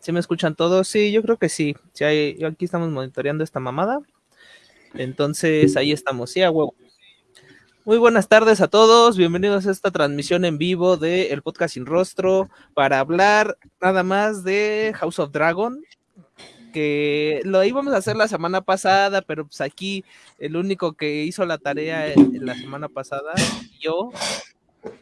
¿Sí me escuchan todos? Sí, yo creo que sí. sí hay, aquí estamos monitoreando esta mamada. Entonces, ahí estamos. Sí, huevo. Muy buenas tardes a todos, bienvenidos a esta transmisión en vivo de El Podcast Sin Rostro para hablar nada más de House of Dragon, que lo íbamos a hacer la semana pasada, pero pues aquí el único que hizo la tarea la semana pasada, yo,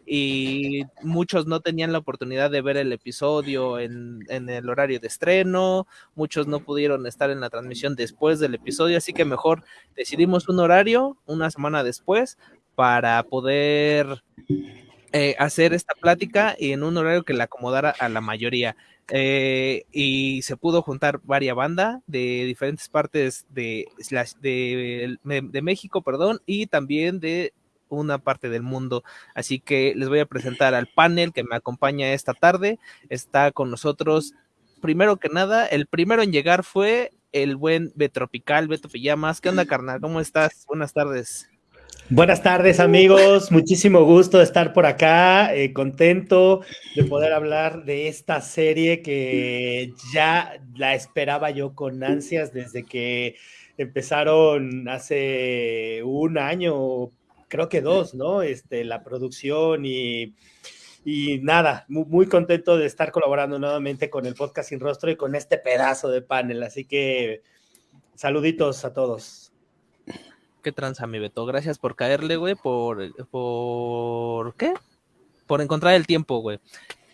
y muchos no tenían la oportunidad de ver el episodio en, el horario de estreno, muchos no pudieron estar en la transmisión después del episodio, así que mejor decidimos un horario una semana después para poder eh, hacer esta plática en un horario que le acomodara a la mayoría. Eh, y se pudo juntar varias bandas de diferentes partes de, de, de México, perdón, y también de una parte del mundo. Así que les voy a presentar al panel que me acompaña esta tarde. Está con nosotros, primero que nada, el primero en llegar fue el buen Betropical, Beto Pijamas. ¿Qué onda, carnal? ¿Cómo estás? Buenas tardes. Buenas tardes amigos, muchísimo gusto de estar por acá, eh, contento de poder hablar de esta serie que ya la esperaba yo con ansias desde que empezaron hace un año creo que dos, ¿no? Este, la producción y, y nada, muy, contento de estar colaborando nuevamente con el podcast Sin Rostro y con este pedazo de panel. Así que saluditos a todos. Qué tranza, mi Beto. Gracias por caerle, güey, por, por, ¿qué? Por encontrar el tiempo, güey.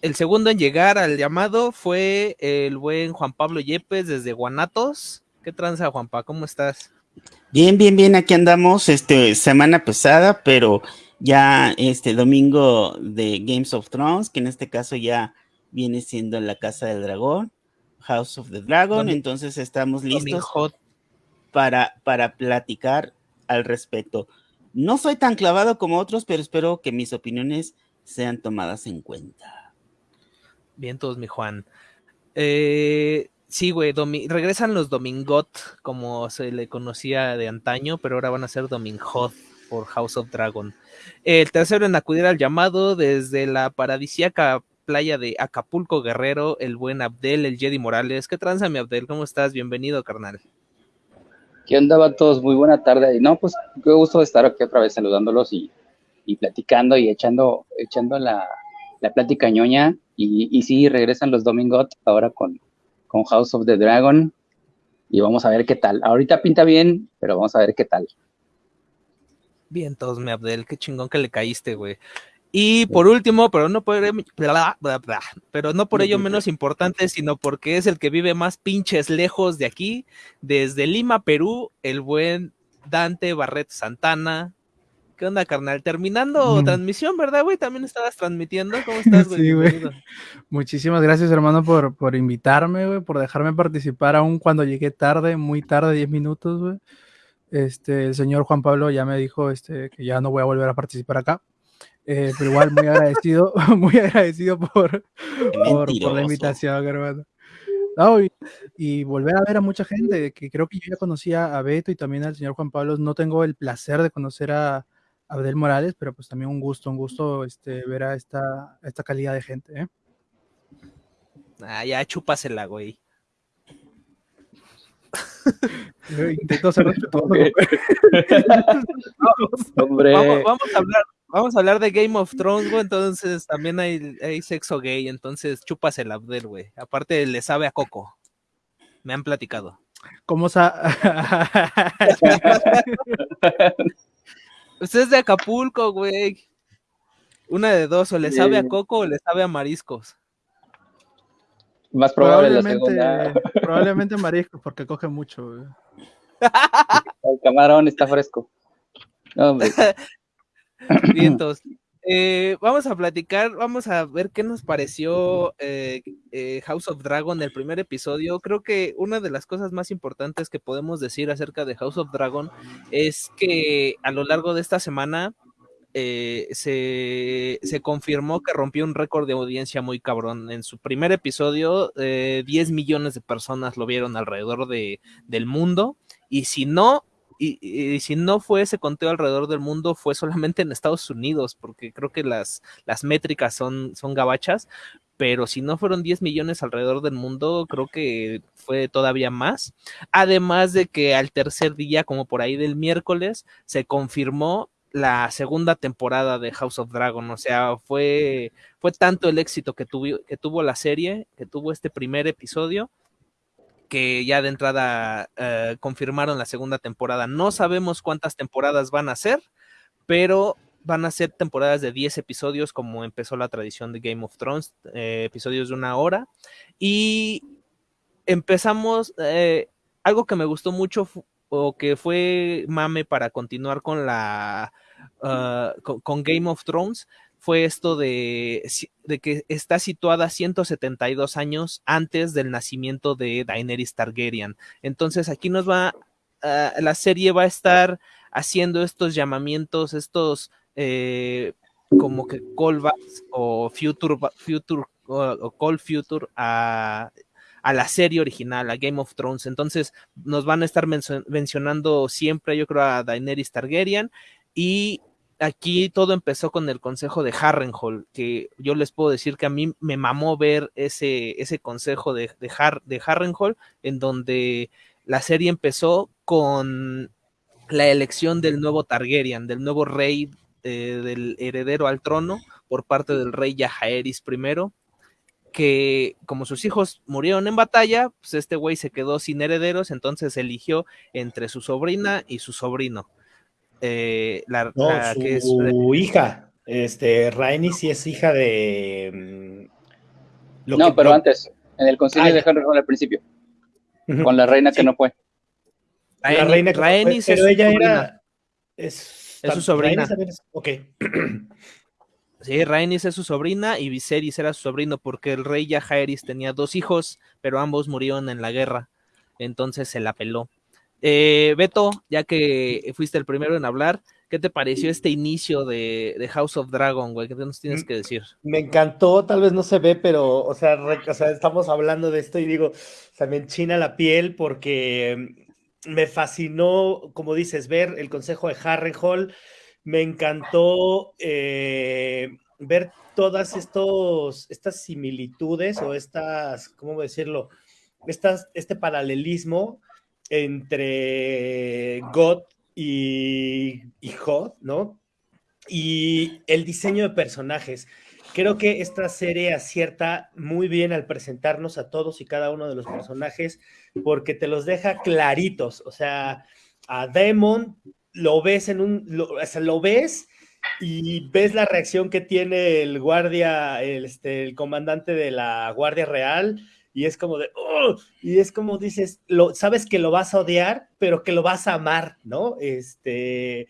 El segundo en llegar al llamado fue el buen Juan Pablo Yepes desde Guanatos. ¿Qué tranza, Juanpa? ¿Cómo estás? Bien, bien, bien, aquí andamos, este, semana pesada, pero ya este domingo de Games of Thrones, que en este caso ya viene siendo la Casa del Dragón, House of the Dragon, entonces estamos listos para, para platicar al respecto. No soy tan clavado como otros, pero espero que mis opiniones sean tomadas en cuenta. Bien, todos, mi Juan. Eh, Sí, güey, regresan los Domingot, como se le conocía de antaño, pero ahora van a ser Domingot por House of Dragon. El tercero en acudir al llamado desde la paradisíaca playa de Acapulco Guerrero, el buen Abdel, el Jedi Morales. ¿Qué tranza, mi Abdel? ¿Cómo estás? Bienvenido, carnal. ¿Qué onda, todos? Muy buena tarde. No, pues qué gusto estar aquí otra vez saludándolos y, platicando y echando, echando la, plática ñoña. Y, y sí, regresan los Domingot ahora con, con House of the Dragon y vamos a ver qué tal. Ahorita pinta bien, pero vamos a ver qué tal. Bien, todos, me Abdel, qué chingón que le caíste, güey. Y por último, pero no por, pero no por ello menos importante, sino porque es el que vive más pinches lejos de aquí, desde Lima, Perú, el buen Dante Barret Santana, ¿Qué onda, carnal? Terminando transmisión, ¿verdad, güey? También estabas transmitiendo. ¿Cómo estás, güey? Sí, güey. Muchísimas gracias, hermano, por, por invitarme, güey, por dejarme participar aún cuando llegué tarde, muy tarde, 10 minutos, güey. Este, el señor Juan Pablo ya me dijo este, que ya no voy a volver a participar acá. Eh, pero igual muy agradecido, muy agradecido por, por, la invitación, hermano. y, volver a ver a mucha gente, que creo que yo ya conocía a Beto y también al señor Juan Pablo. No tengo el placer de conocer a, Abdel Morales, pero pues también un gusto, un gusto este, ver a esta, esta calidad de gente. ¿eh? Ah, ya chúpasela, güey. Intento ser respetuoso. Hombre. Vamos, a hablar, vamos a hablar de Game of Thrones, güey. Entonces también hay, hay sexo gay. Entonces chúpasela, Abdel, güey. Aparte le sabe a Coco. Me han platicado. ¿Cómo sa Usted es de Acapulco, güey. Una de dos, o le sabe a coco o le sabe a mariscos. Más probable probablemente, probablemente mariscos, porque coge mucho, güey. El camarón está fresco. No, Bien, entonces, eh, vamos a platicar, vamos a ver qué nos pareció eh, eh, House of Dragon, el primer episodio. Creo que una de las cosas más importantes que podemos decir acerca de House of Dragon es que a lo largo de esta semana se, confirmó que rompió un récord de audiencia muy cabrón. En su primer episodio, 10 millones de personas lo vieron alrededor de, del mundo. Y si no, y, si no fue ese conteo alrededor del mundo, fue solamente en Estados Unidos, porque creo que las, las métricas son, son gabachas, pero si no fueron 10 millones alrededor del mundo, creo que fue todavía más. Además de que al tercer día, como por ahí del miércoles, se confirmó la segunda temporada de House of Dragon. O sea, fue, fue tanto el éxito que, que tuvo la serie, que tuvo este primer episodio, que ya de entrada eh, confirmaron la segunda temporada. No sabemos cuántas temporadas van a ser, pero van a ser temporadas de 10 episodios como empezó la tradición de Game of Thrones, eh, episodios de una hora. Y empezamos, eh, algo que me gustó mucho o que fue mame para continuar con la, con Game of Thrones, fue esto de, que está situada 172 años antes del nacimiento de Daenerys Targaryen. Entonces aquí nos va, uh, la serie va a estar haciendo estos llamamientos, estos eh, como que callbacks o future, future call future a, a la serie original, a Game of Thrones. Entonces nos van a estar mencionando siempre, yo creo, a Daenerys Targaryen y aquí todo empezó con el consejo de Harrenhal, que yo les puedo decir que a mí me mamó ver ese, ese consejo de, de, Harrenhal, en donde la serie empezó con la elección del nuevo Targaryen, del nuevo rey, eh, del heredero al trono, por parte del rey Yahaeris I, que como sus hijos murieron en batalla, pues este güey se quedó sin herederos, entonces eligió entre su sobrina y su sobrino eh, la, no, su que es, hija, este, Rainy sí es hija de... Mm, lo no, que, pero lo... antes, en el concilio ah, de Henry al principio, uh -huh. con la reina sí. que no fue. La, la reina que Rainy no fue, pero ella sobrina. era... Es, es su sobrina. Es, ok. Sí, Rhaenys es su sobrina y Viserys era su sobrino porque el rey Jaehaerys tenía dos hijos, pero ambos murieron en la guerra, entonces se la peló. Eh, Beto, ya que fuiste el primero en hablar, ¿qué te pareció este inicio de, de House of Dragon, güey? ¿Qué nos tienes que decir? Me encantó, tal vez no se ve, pero, o sea, re, o sea, estamos hablando de esto y digo, o sea, me enchina la piel porque me fascinó, como dices, ver el consejo de Harrenhal, me encantó eh, ver todas estos, estas similitudes o estas, ¿cómo decirlo? Estas, este paralelismo entre God y, y ¿no? Y el diseño de personajes. Creo que esta serie acierta muy bien al presentarnos a todos y cada uno de los personajes porque te los deja claritos. O sea, a Demon lo ves en un, o sea, lo ves y ves la reacción que tiene el guardia, el, este, el comandante de la Guardia Real y es como de, oh, y es como dices, lo, sabes que lo vas a odiar, pero que lo vas a amar, ¿no? Este,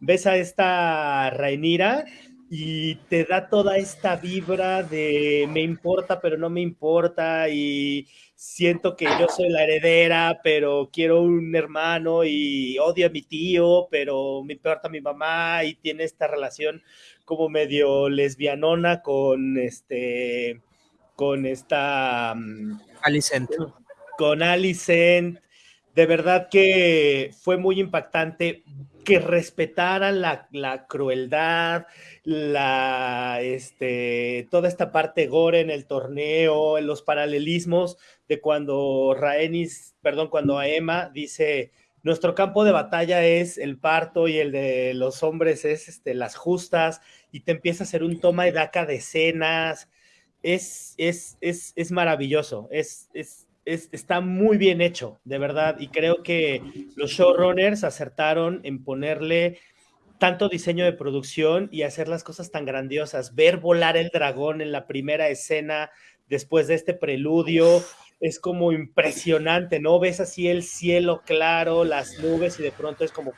ves a esta Rainira y te da toda esta vibra de me importa, pero no me importa, y siento que yo soy la heredera, pero quiero un hermano y odio a mi tío, pero me importa mi mamá, y tiene esta relación como medio lesbianona con este con esta... Um, Alicent. Con Alicent. De verdad que fue muy impactante que respetaran la, la crueldad, la, este, toda esta parte gore en el torneo, en los paralelismos de cuando Raenis, perdón, cuando Emma dice, nuestro campo de batalla es el parto y el de los hombres es este, las justas, y te empieza a hacer un toma y daca de escenas, es, es, es, es maravilloso, es, es, está muy bien hecho, de verdad, y creo que los showrunners acertaron en ponerle tanto diseño de producción y hacer las cosas tan grandiosas, ver volar el dragón en la primera escena después de este preludio, es como impresionante, ¿no? Ves así el cielo claro, las nubes y de pronto es como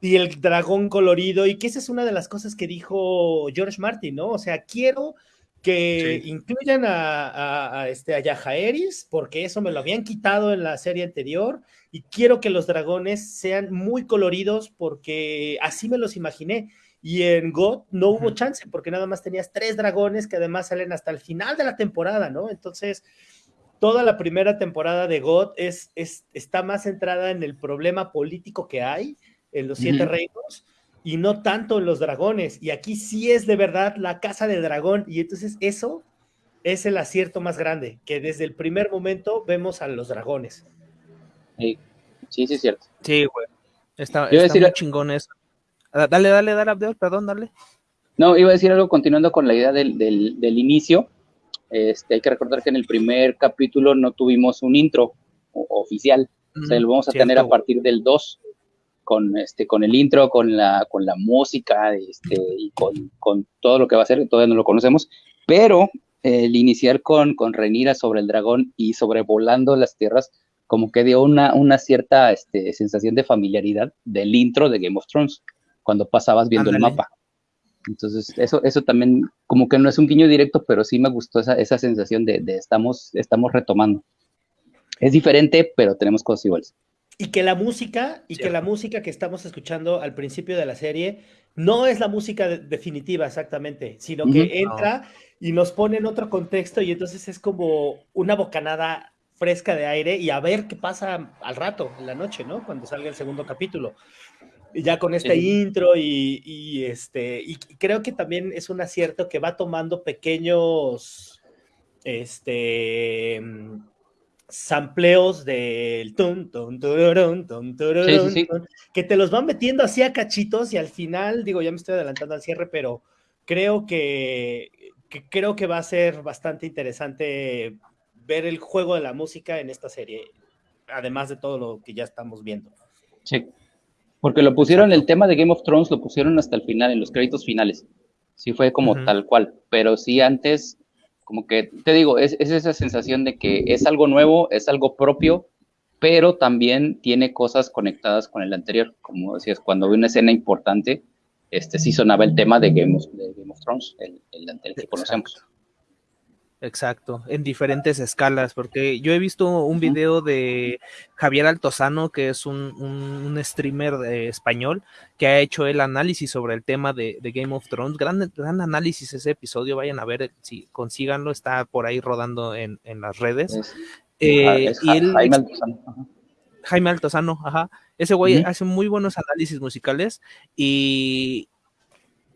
y el dragón colorido, y que esa es una de las cosas que dijo George Martin, ¿no? O sea, quiero que sí. incluyan a, a, a, este, a Yajaeris, porque eso me lo habían quitado en la serie anterior, y quiero que los dragones sean muy coloridos, porque así me los imaginé. Y en God no hubo chance, porque nada más tenías tres dragones que además salen hasta el final de la temporada, ¿no? Entonces, toda la primera temporada de God es, es, está más centrada en el problema político que hay en los siete reinos y no tanto en los dragones. Y aquí sí es de verdad la casa de dragón. Y entonces eso es el acierto más grande, que desde el primer momento vemos a los dragones. Sí, sí, sí es cierto. Sí, güey. Está, está muy chingón eso. Ah, dale, dale, dale, Abdel, perdón, dale. No, iba a decir algo continuando con la idea del, del, del inicio. Este, hay que recordar que en el primer capítulo no tuvimos un intro oficial. o sea, lo vamos a tener a partir del 2 con este con el intro, con la con la música, este y con, con todo lo que va a ser, todavía no lo conocemos, pero el iniciar con con Renira sobre el dragón y sobrevolando las tierras como que dio una, una cierta este, sensación de familiaridad del intro de Game of Thrones, cuando pasabas viendo el mapa. Entonces, eso, eso también, como que no es un guiño directo, pero sí me gustó esa, esa sensación de, de, estamos, estamos retomando. Es diferente, pero tenemos cosas iguales. Y que la música, y sí. que la música que estamos escuchando al principio de la serie no es la música de, definitiva exactamente, sino que uh -huh. entra no. y nos pone en otro contexto y entonces es como una bocanada fresca de aire y a ver qué pasa al rato, en la noche, ¿no? Cuando salga el segundo capítulo. Y ya con este sí. intro y, y, este, y creo que también es un acierto que va tomando pequeños, este, sampleos del tum, tum, tururun, tum, tururun, sí, sí, sí. que te los van metiendo así a cachitos y al final, digo, ya me estoy adelantando al cierre, pero creo que, que creo que va a ser bastante interesante ver el juego de la música en esta serie, además de todo lo que ya estamos viendo. Sí, porque lo pusieron, el tema de Game of Thrones lo pusieron hasta el final, en los créditos finales. Sí fue como uh -huh. tal cual, pero sí antes, como que, te digo, es, es, esa sensación de que es algo nuevo, es algo propio, pero también tiene cosas conectadas con el anterior. Como decías, cuando hay una escena importante, este sí sonaba el tema de Game of, Game of Thrones, el, el anterior que conocemos. Exacto, en diferentes escalas, porque yo he visto un video de Javier Altozano, que es un, un, un streamer de español, que ha hecho el análisis sobre el tema de, de, Game of Thrones. Gran, gran análisis ese episodio, vayan a ver si consíganlo, está por ahí rodando en, en las redes. Es, eh, es, y él, Jaime Altozano. Ajá. Jaime Altozano, ajá. Ese güey hace muy buenos análisis musicales y,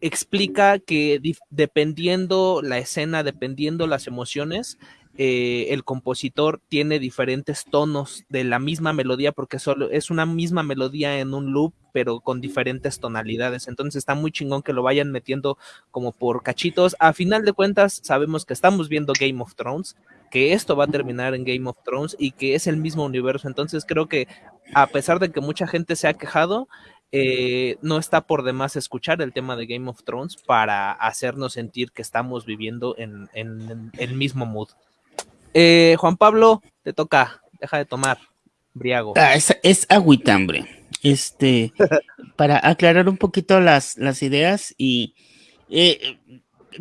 explica que dependiendo la escena, dependiendo las emociones, eh, el compositor tiene diferentes tonos de la misma melodía porque solo es una misma melodía en un loop pero con diferentes tonalidades. Entonces está muy chingón que lo vayan metiendo como por cachitos. A final de cuentas sabemos que estamos viendo Game of Thrones que esto va a terminar en Game of Thrones y que es el mismo universo. Entonces creo que a pesar de que mucha gente se ha quejado eh, no está por demás escuchar el tema de Game of Thrones para hacernos sentir que estamos viviendo en, en, el mismo mood. Eh, Juan Pablo, te toca, deja de tomar, briago. Ah, es, es agüitambre. Este, para aclarar un poquito las, las ideas y eh,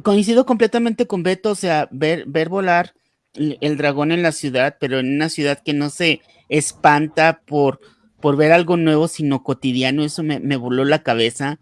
coincido completamente con Beto, o sea, ver, ver volar el dragón en la ciudad, pero en una ciudad que no se espanta por por ver algo nuevo, sino cotidiano, eso me, me voló la cabeza.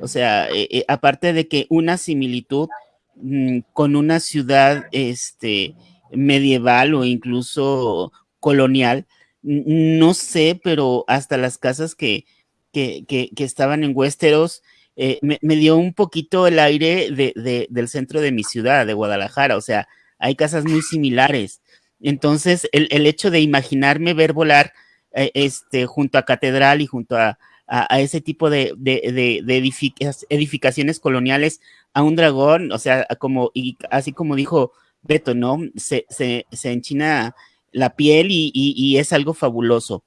O sea, eh, eh, aparte de que una similitud mmm, con una ciudad este, medieval o incluso colonial, no sé, pero hasta las casas que, que, que, que estaban en Westeros, eh, me, me, dio un poquito el aire de, de, del centro de mi ciudad, de Guadalajara. O sea, hay casas muy similares. Entonces, el, el hecho de imaginarme ver volar eh, este, junto a Catedral y junto a, a, a ese tipo de, de, de edific edificaciones coloniales a un dragón, o sea, como, y así como dijo Beto, ¿no? Se, se, se enchina la piel y, y, y es algo fabuloso.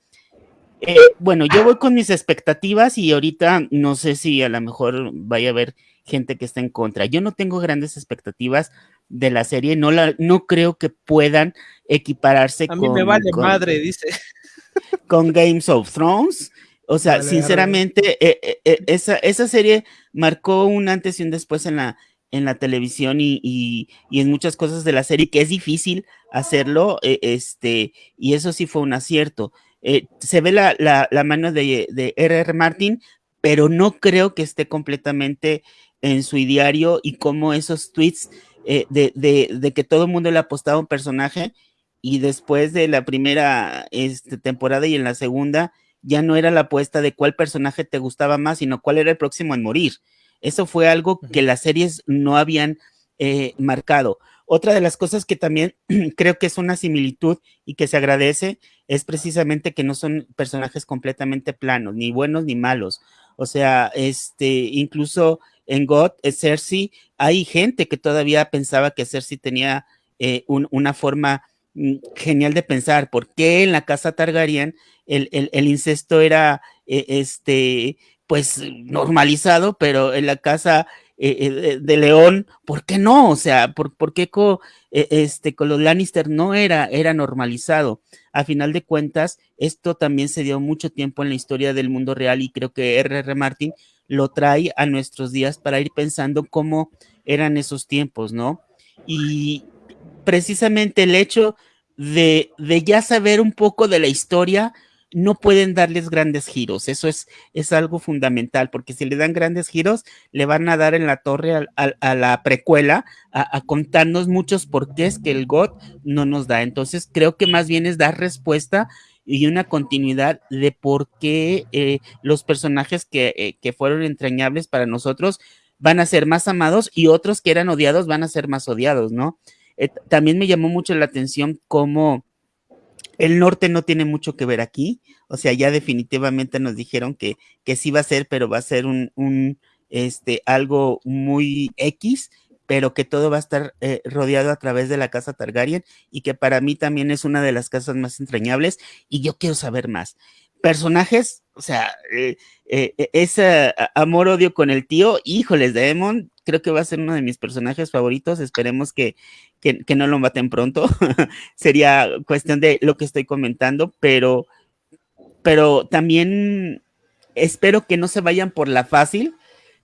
Eh, bueno, yo voy con mis expectativas y ahorita no sé si a lo mejor vaya a haber gente que está en contra. Yo no tengo grandes expectativas de la serie, no, la, no creo que puedan equipararse a con... A mí me vale con, madre, dice con Games of Thrones. O sea, vale, sinceramente, eh, eh, eh, esa, esa serie marcó un antes y un después en la, en la televisión y, y, y, en muchas cosas de la serie, que es difícil hacerlo, eh, este, y eso sí fue un acierto. Se ve la, la, la mano de, de R.R. Martin, pero no creo que esté completamente en su diario y como esos tweets de, de, de, que todo el mundo le ha apostado a un personaje y después de la primera este, temporada y en la segunda, ya no era la apuesta de cuál personaje te gustaba más, sino cuál era el próximo en morir. Eso fue algo que las series no habían eh, marcado. Otra de las cosas que también creo que es una similitud y que se agradece es precisamente que no son personajes completamente planos, ni buenos ni malos. O sea, este, incluso en God, eh, Cersei, hay gente que todavía pensaba que Cersei tenía eh, una forma genial de pensar. ¿Por qué en la casa Targaryen el, incesto era eh, este, pues normalizado, pero en la casa de León, ¿por qué no? O sea, ¿por, qué con, este, con los Lannister no era, era normalizado? A final de cuentas, esto también se dio mucho tiempo en la historia del mundo real y creo que R.R. Martin lo trae a nuestros días para ir pensando cómo eran esos tiempos, ¿no? Y precisamente el hecho de, de ya saber un poco de la historia, no pueden darles grandes giros. Eso es, es algo fundamental, porque si le dan grandes giros, le van a dar en la torre a, la precuela a, contarnos muchos porqués que el God no nos da. Entonces, creo que más bien es dar respuesta y una continuidad de por qué eh, los personajes que, eh, que fueron entrañables para nosotros van a ser más amados y otros que eran odiados van a ser más odiados, ¿no? Eh, también me llamó mucho la atención cómo el norte no tiene mucho que ver aquí, o sea, ya definitivamente nos dijeron que, que sí va a ser, pero va a ser un, este, algo muy X, pero que todo va a estar eh, rodeado a través de la casa Targaryen y que para mí también es una de las casas más entrañables y yo quiero saber más. Personajes, o sea, eh, ese amor-odio con el tío, híjoles, Demon, creo que va a ser uno de mis personajes favoritos. Esperemos que, que, no lo maten pronto. Sería cuestión de lo que estoy comentando, pero, pero también espero que no se vayan por la fácil,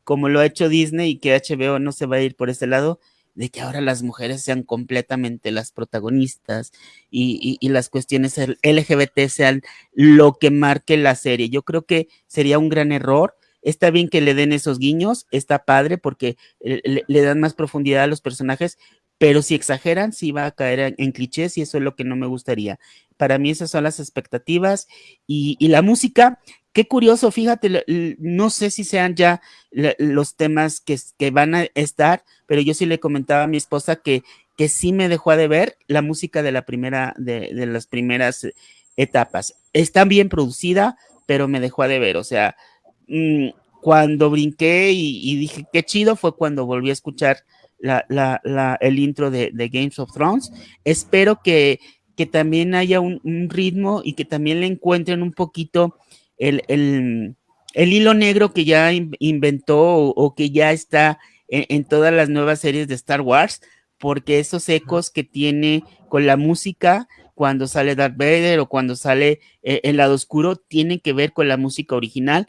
como lo ha hecho Disney y que HBO no se va a ir por ese lado, de que ahora las mujeres sean completamente las protagonistas y, y, las cuestiones LGBT sean lo que marque la serie. Yo creo que sería un gran error Está bien que le den esos guiños, está padre porque le, dan más profundidad a los personajes, pero si exageran, sí va a caer en, clichés y eso es lo que no me gustaría. Para mí esas son las expectativas y, la música. Qué curioso, fíjate, no sé si sean ya los temas que, van a estar, pero yo sí le comentaba a mi esposa que, que sí me dejó de ver la música de la primera, de, de las primeras etapas. Está bien producida, pero me dejó de ver, o sea, Mm, cuando brinqué y, dije qué chido fue cuando volví a escuchar el intro de, Games of Thrones. Espero que, que también haya un, ritmo y que también le encuentren un poquito el, hilo negro que ya inventó o, que ya está en, todas las nuevas series de Star Wars, porque esos ecos que tiene con la música cuando sale Darth Vader o cuando sale eh, el lado oscuro tienen que ver con la música original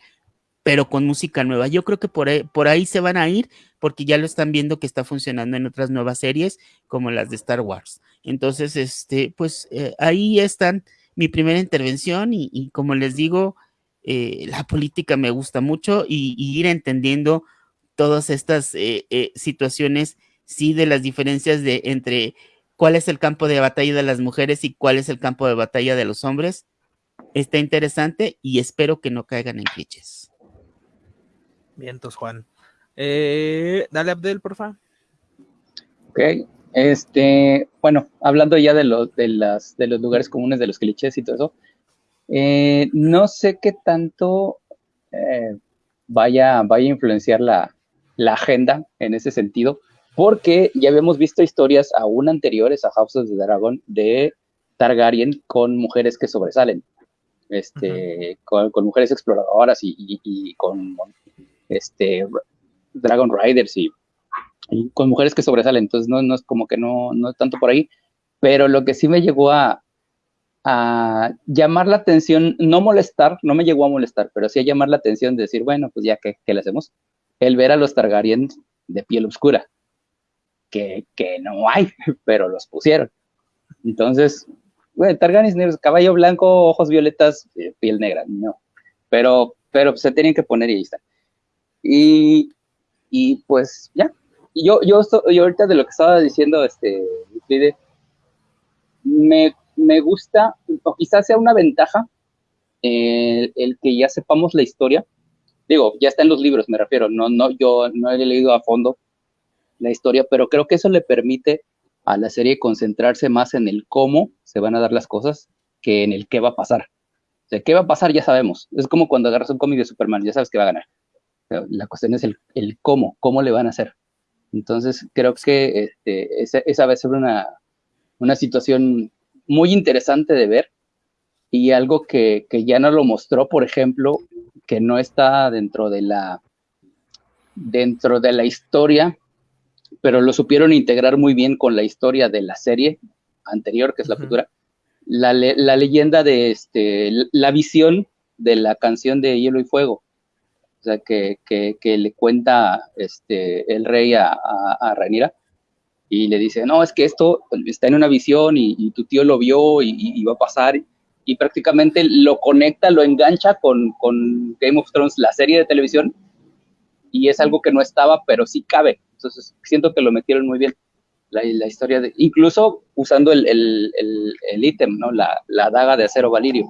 pero con música nueva. Yo creo que por ahí, por ahí se van a ir porque ya lo están viendo que está funcionando en otras nuevas series como las de Star Wars. Entonces, este, pues eh, ahí están mi primera intervención y, como les digo, eh, la política me gusta mucho y, ir entendiendo todas estas eh, situaciones, sí, de las diferencias de entre cuál es el campo de batalla de las mujeres y cuál es el campo de batalla de los hombres. Está interesante y espero que no caigan en clichés. Vientos, Juan. Eh, dale, Abdel, porfa. Ok, este, bueno, hablando ya de los, de las, de los lugares comunes, de los clichés y todo eso, eh, no sé qué tanto eh, vaya, vaya a influenciar la, la, agenda en ese sentido, porque ya habíamos visto historias aún anteriores a House of the Dragon de Targaryen con mujeres que sobresalen, este, con, mujeres exploradoras y, y con este, Dragon Riders y, con mujeres que sobresalen, entonces no, no es como que no, no es tanto por ahí, pero lo que sí me llegó a, llamar la atención, no molestar, no me llegó a molestar, pero sí a llamar la atención de decir, bueno, pues ya que, ¿qué le hacemos? El ver a los Targaryen de piel oscura, que, que no hay, pero los pusieron. Entonces, bueno, Targaryen caballo blanco, ojos violetas, eh, piel negra, no. Pero, pero se tienen que poner y ahí está. Y, y pues ya. Yo, yo, yo ahorita de lo que estaba diciendo, este, me, me gusta, o quizás sea una ventaja, eh, el que ya sepamos la historia. Digo, ya está en los libros, me refiero, no, no, yo no he leído a fondo la historia, pero creo que eso le permite a la serie concentrarse más en el cómo se van a dar las cosas que en el qué va a pasar. O sea, qué va a pasar ya sabemos. Es como cuando agarras un cómic de Superman, ya sabes que va a ganar. La cuestión es el, el cómo, cómo le van a hacer. Entonces, creo que este, esa, esa, va a ser una, una situación muy interesante de ver y algo que, que, ya no lo mostró, por ejemplo, que no está dentro de la dentro de la historia, pero lo supieron integrar muy bien con la historia de la serie anterior, que es la futura, la, la, leyenda de este, la visión de la canción de Hielo y Fuego. Que, le cuenta este, el rey a, a, a Rhaenyra y le dice, no, es que esto está en una visión y, tu tío lo vio y, y, va a pasar y prácticamente lo conecta, lo engancha con, con, Game of Thrones, la serie de televisión, y es algo que no estaba, pero sí cabe. Entonces siento que lo metieron muy bien. La, la historia de, incluso usando el, el, el, el ítem, ¿no? La, la, daga de acero Valirio.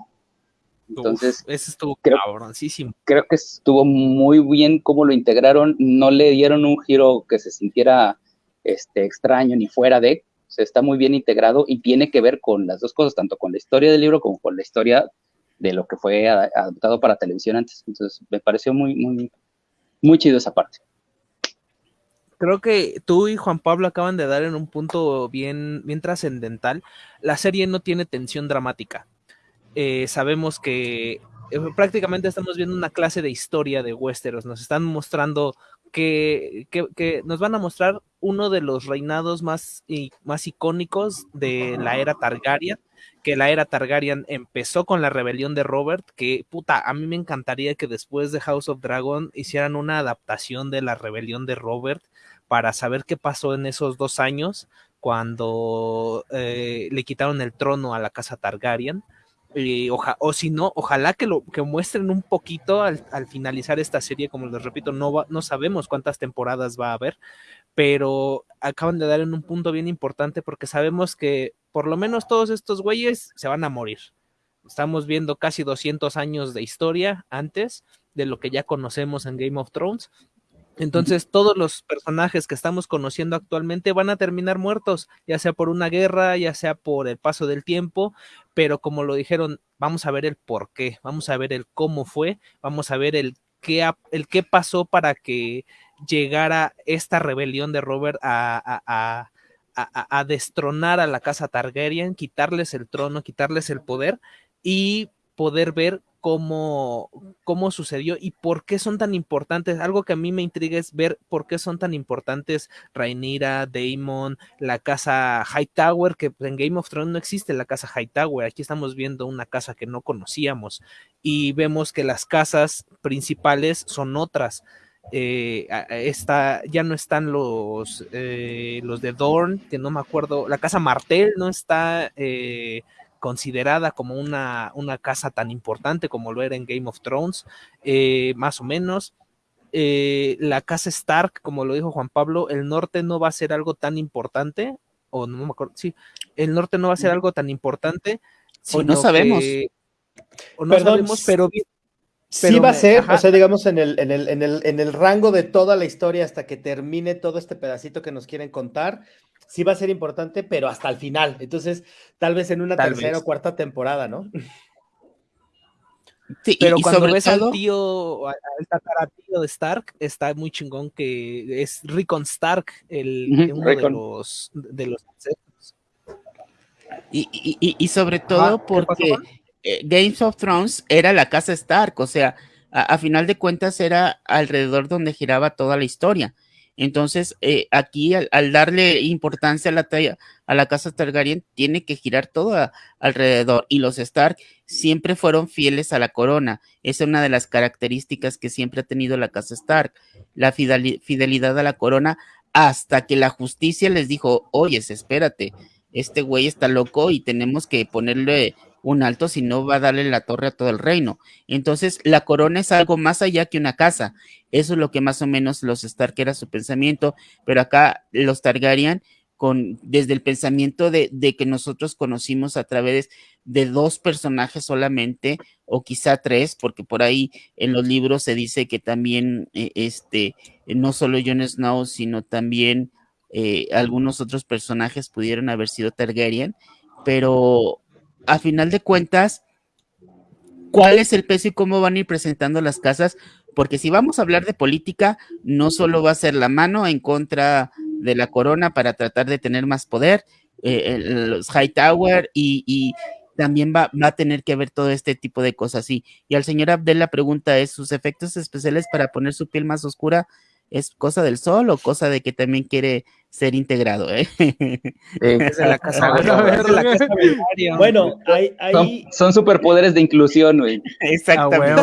Entonces, Uf, ese estuvo creo, cabroncísimo. Creo que estuvo muy bien cómo lo integraron, no le dieron un giro que se sintiera este, extraño ni fuera de, o sea, está muy bien integrado y tiene que ver con las dos cosas, tanto con la historia del libro como con la historia de lo que fue adaptado para televisión antes. Entonces, me pareció muy, muy, muy chido esa parte. Creo que tú y Juan Pablo acaban de dar en un punto bien, bien trascendental. La serie no tiene tensión dramática. Eh, sabemos que eh, prácticamente estamos viendo una clase de historia de Westeros. Nos están mostrando que, que, nos van a mostrar uno de los reinados más, más icónicos de la era Targaryen, que la era Targaryen empezó con la rebelión de Robert, que puta, a mí me encantaría que después de House of Dragon hicieran una adaptación de la rebelión de Robert para saber qué pasó en esos dos años cuando eh, le quitaron el trono a la casa Targaryen. O si no, ojalá que lo que muestren un poquito al, al finalizar esta serie, como les repito, no, va, no sabemos cuántas temporadas va a haber, pero acaban de dar en un punto bien importante porque sabemos que por lo menos todos estos güeyes se van a morir. Estamos viendo casi 200 años de historia antes de lo que ya conocemos en Game of Thrones. Entonces, todos los personajes que estamos conociendo actualmente van a terminar muertos, ya sea por una guerra, ya sea por el paso del tiempo, pero como lo dijeron, vamos a ver el por qué, vamos a ver el cómo fue, vamos a ver el qué, el qué pasó para que llegara esta rebelión de Robert a, a, a, a destronar a la casa Targaryen, quitarles el trono, quitarles el poder y poder ver cómo, cómo sucedió y por qué son tan importantes. Algo que a mí me intriga es ver por qué son tan importantes Rhaenyra, Daemon, la casa Hightower, que en Game of Thrones no existe la casa Hightower. Aquí estamos viendo una casa que no conocíamos y vemos que las casas principales son otras. Eh, ya no están los, eh, los de Dorn, que no me acuerdo, la casa Martel no está eh, considerada como una, una, casa tan importante como lo era en Game of Thrones, eh, más o menos. Eh, la casa Stark, como lo dijo Juan Pablo, el norte no va a ser algo tan importante, o no me acuerdo, sí, el norte no va a ser algo tan importante. O no sabemos. Que, o no Perdón, sabemos, pero sí va a ser, ajá. o sea, digamos, en el, en, el, en, el, en el rango de toda la historia hasta que termine todo este pedacito que nos quieren contar, sí va a ser importante, pero hasta el final. Entonces, tal vez en una tal tercera vez. o cuarta temporada, ¿no? Sí, pero y, cuando ves todo... al tío, al tataratío de Stark, está muy chingón que es Rickon Stark, el uh -huh, uno Rickon. de los de los ancestros. Y, y, y, sobre todo porque eh, Games of Thrones era la casa Stark, o sea, a, a, final de cuentas era alrededor donde giraba toda la historia. Entonces, eh, aquí al, darle importancia a la, a la casa Targaryen, tiene que girar todo alrededor. Y los Stark siempre fueron fieles a la corona. Esa es una de las características que siempre ha tenido la casa Stark, la fidelidad a la corona, hasta que la justicia les dijo, oye, espérate, este güey está loco y tenemos que ponerle un alto, si no va a darle la torre a todo el reino. Entonces, la corona es algo más allá que una casa. Eso es lo que más o menos los Stark era su pensamiento, pero acá los Targaryen con, desde el pensamiento de, de, que nosotros conocimos a través de dos personajes solamente, o quizá tres, porque por ahí en los libros se dice que también, eh, este, no solo Jon Snow, sino también eh, algunos otros personajes pudieron haber sido Targaryen, pero a final de cuentas, ¿cuál es el peso y cómo van a ir presentando las casas? Porque si vamos a hablar de política, no solo va a ser la mano en contra de la corona para tratar de tener más poder, eh, los Hightower y, y también va, va, a tener que ver todo este tipo de cosas. Y, y al señor Abdel la pregunta es, ¿sus efectos especiales para poner su piel más oscura es cosa del sol o cosa de que también quiere ser integrado, ¿eh? Es de la casa, de la casa bueno, hay, hay... Son, son, superpoderes de inclusión, güey. Exactamente.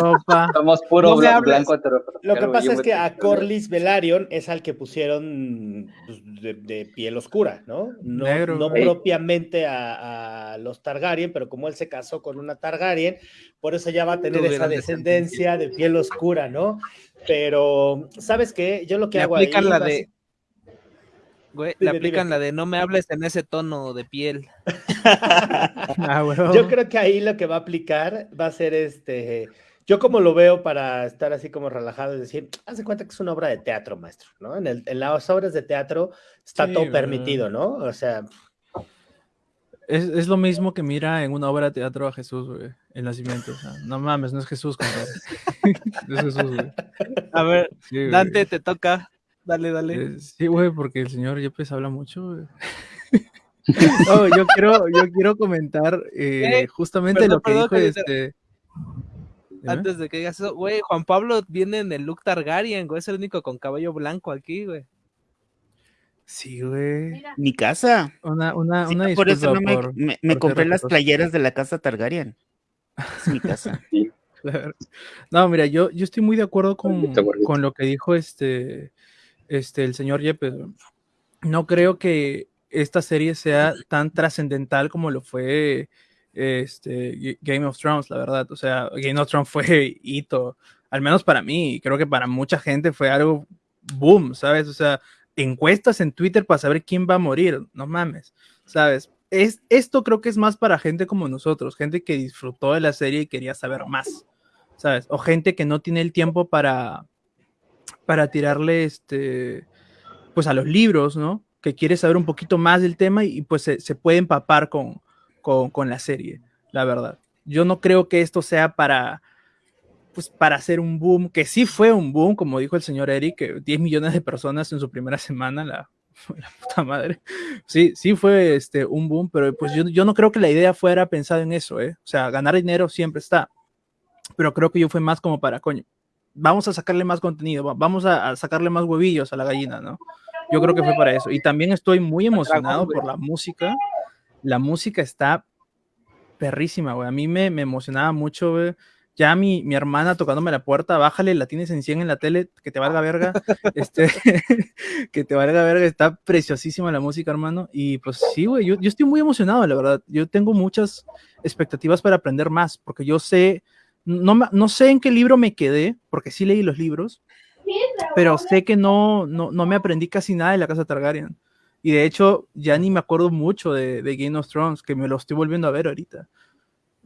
Somos puro No blanco. blanco Lo que pasa es que a Corlys Velaryon es al que pusieron pues, de, de piel oscura, ¿no? No, Negro, no güey. propiamente a, a los Targaryen, pero como él se casó con una Targaryen, por eso ya va a tener esa descendencia de piel oscura, ¿no? Pero, ¿sabes qué? Yo lo que Le hago ahí... la de. Güey, Dime, le aplican dime. la de no me hables en ese tono de piel. Ah. Yo creo que ahí lo que va a aplicar va a ser este. Yo como lo veo para estar así como relajado, es decir, haz de cuenta que es una obra de teatro, maestro, ¿no? En, el- en las obras de teatro está Sí, todo permitido, ¿no? O sea, Es, es lo mismo que mira en una obra de teatro a Jesús, güey, el nacimiento. O sea, no mames, no es Jesús, compadre. No es Jesús, güey. A ver, Sí, güey. Dante, te toca. Dale, dale. Eh, sí, güey, porque el señor Yepes habla mucho, güey. No, yo quiero, yo quiero comentar eh, Eh, justamente perdón, lo que perdón, dijo que este. Dime. Antes de que digas eso, güey, Juan Pablo viene en el look Targaryen, güey, es el único con cabello blanco aquí, güey. Sí, güey. Mi casa. Una, una, Sí, una por eso no me, por- me- me por compré las playeras de la casa Targaryen. Es mi casa. Claro. No, mira, yo, yo estoy muy de acuerdo con, con lo que dijo este, este, el señor Yepes. No creo que esta serie sea tan trascendental como lo fue este, Game of Thrones, la verdad. O sea, Game of Thrones fue hito, al menos para mí, creo que para mucha gente fue algo boom, ¿sabes? O sea, encuestas en Twitter para saber quién va a morir, no mames, ¿sabes? Es, esto creo que es más para gente como nosotros, gente que disfrutó de la serie y quería saber más, ¿sabes? O gente que no tiene el tiempo para, para tirarle este, pues a los libros, ¿no? Que quiere saber un poquito más del tema y, pues se, puede empapar con, con, con la serie, la verdad. Yo no creo que esto sea para, pues para hacer un boom, que sí fue un boom, como dijo el señor Eric, que 10 millones de personas en su primera semana, la, la puta madre. Sí, sí fue este, un boom, pero pues yo, yo no creo que la idea fuera pensada en eso, ¿eh? O sea, ganar dinero siempre está, pero creo que yo fue más como para, coño, vamos a sacarle más contenido, va- vamos a, a sacarle más huevillos a la gallina, ¿no? Yo creo que fue para eso. Y también estoy muy emocionado por la música. La música está perrísima, güey. A mí me, me emocionaba mucho, güey. Ya mi, mi hermana tocándome la puerta, bájale, la tienes en 100 en la tele, que te valga verga. este, que te valga verga, está preciosísima la música, hermano. Y pues sí, güey, yo, yo estoy muy emocionado, la verdad. Yo tengo muchas expectativas para aprender más, porque yo sé, no, no sé en qué libro me quedé, porque sí leí los libros, pero sé que no, no, no me aprendí casi nada de la casa Targaryen. Y de hecho, ya ni me acuerdo mucho de, de Game of Thrones, que me lo estoy volviendo a ver ahorita.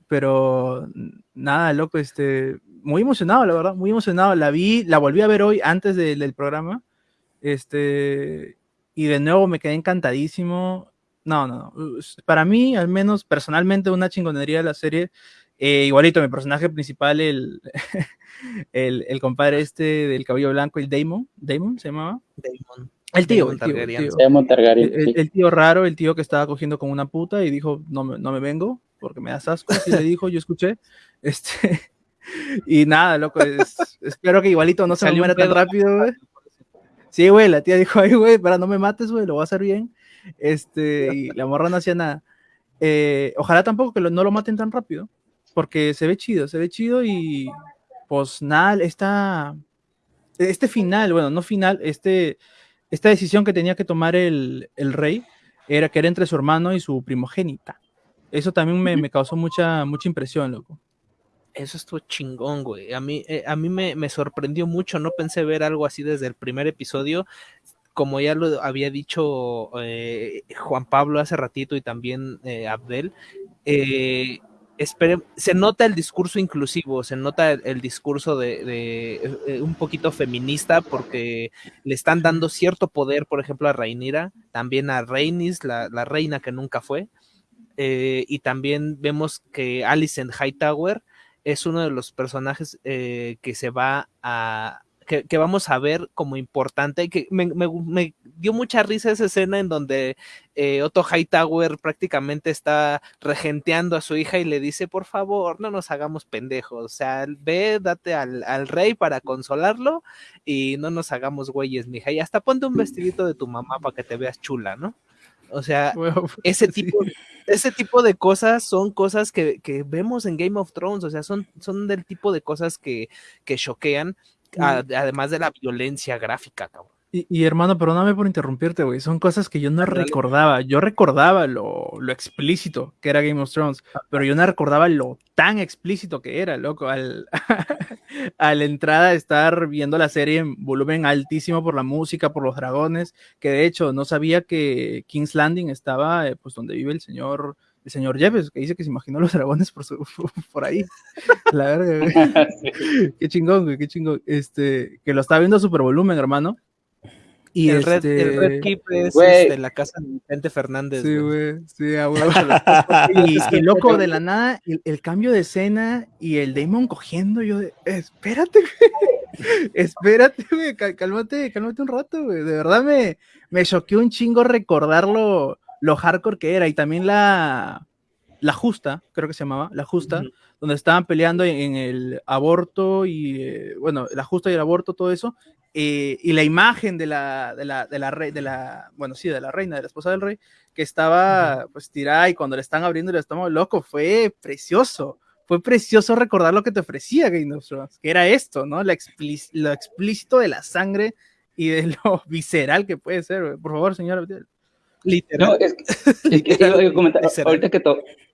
Pero nada, loco, este, muy emocionado, la verdad, muy emocionado. La vi, la volví a ver hoy antes de- del programa. Este, y de nuevo me quedé encantadísimo. No, no, no. Para mí, al menos personalmente, una chingonería la serie. Eh, igualito, mi personaje principal, el, el, el compadre este del cabello blanco, el Damon, Damon se llamaba. Damon. El tío, el tío, el tío. Se llama Targaryen. El, sí. el tío raro, el tío que estaba cogiendo con una puta y dijo, no me, no me vengo porque me das asco, así le dijo, yo escuché. Este, y nada, loco, es- espero que igualito no se Salió muera tan rápido, güey. Sí, güey, la tía dijo, ay, güey, para no me mates, güey, lo voy a hacer bien. Este, y la morra no hacía nada. Eh, ojalá tampoco que lo- no lo maten tan rápido, porque se ve chido, se ve chido y pues nada, esta, este final, bueno, no final, este, esta decisión que tenía que tomar el, el rey era que era entre su hermano y su primogénita. Eso también me, me causó mucha, mucha impresión, loco. Eso estuvo chingón, güey. A mí, eh, a mí me, me sorprendió mucho. No pensé ver algo así desde el primer episodio. como ya lo había dicho eh, Juan Pablo hace ratito y también eh, Abdel, eh, se nota el discurso inclusivo, se nota el, discurso de, un poquito feminista porque le están dando cierto poder, por ejemplo, a Rhaenyra, también a Rhaenys, la, reina que nunca fue, y también vemos que Alicent Hightower es uno de los personajes que se va a, que, vamos a ver como importante y que me, dio mucha risa esa escena en donde eh, Otto Hightower prácticamente está regenteando a su hija y le dice, por favor, no nos hagamos pendejos, o sea, ve, date al, al rey para consolarlo y no nos hagamos güeyes, mija, y hasta ponte un vestidito de tu mamá para que te veas chula, ¿no? O sea, ese tipo, ese tipo de cosas son cosas que, que, vemos en Game of Thrones, o sea, son, son del tipo de cosas que, que choquean además de la violencia gráfica, cabrón. Y, hermano, perdóname por interrumpirte, güey. Son cosas que yo no recordaba. Yo recordaba lo, explícito que era Game of Thrones, pero yo no recordaba lo tan explícito que era, loco. Al, a la entrada estar viendo la serie en volumen altísimo por la música, por los dragones, que de hecho no sabía que King's Landing estaba, eh, pues, donde vive el señor el señor Jeffes, que dice que se imaginó los dragones por, por ahí. La verdad, Qué chingón, güey, qué chingón. Este, que lo estaba viendo a super volumen, hermano. Y el, red, el Red este, Keep es de este, la casa de Vicente Fernández. Sí, güey. Sí, y, loco, de la nada, el, cambio de escena y el Damon cogiendo, yo de, espérate, güey. espérate, güey, cálmate, cálmate un rato, güey. De verdad me, me choqueó un chingo recordarlo lo hardcore que era y también la, la justa, creo que se llamaba, la justa, donde estaban peleando en, el aborto y, eh, bueno, la justa y el aborto, todo eso, eh, y la imagen de la, de la, de la, rey, de la, bueno, sí, de la reina, de la esposa del rey, que estaba pues tirada y cuando le están abriendo el estómago, loco, fue precioso. Fue precioso recordar lo que te ofrecía Game of Thrones, que era esto, ¿no? lo explícito de la sangre y de lo visceral que puede ser. Por favor, señora. Literal. No, es, que, comentar, ahorita, que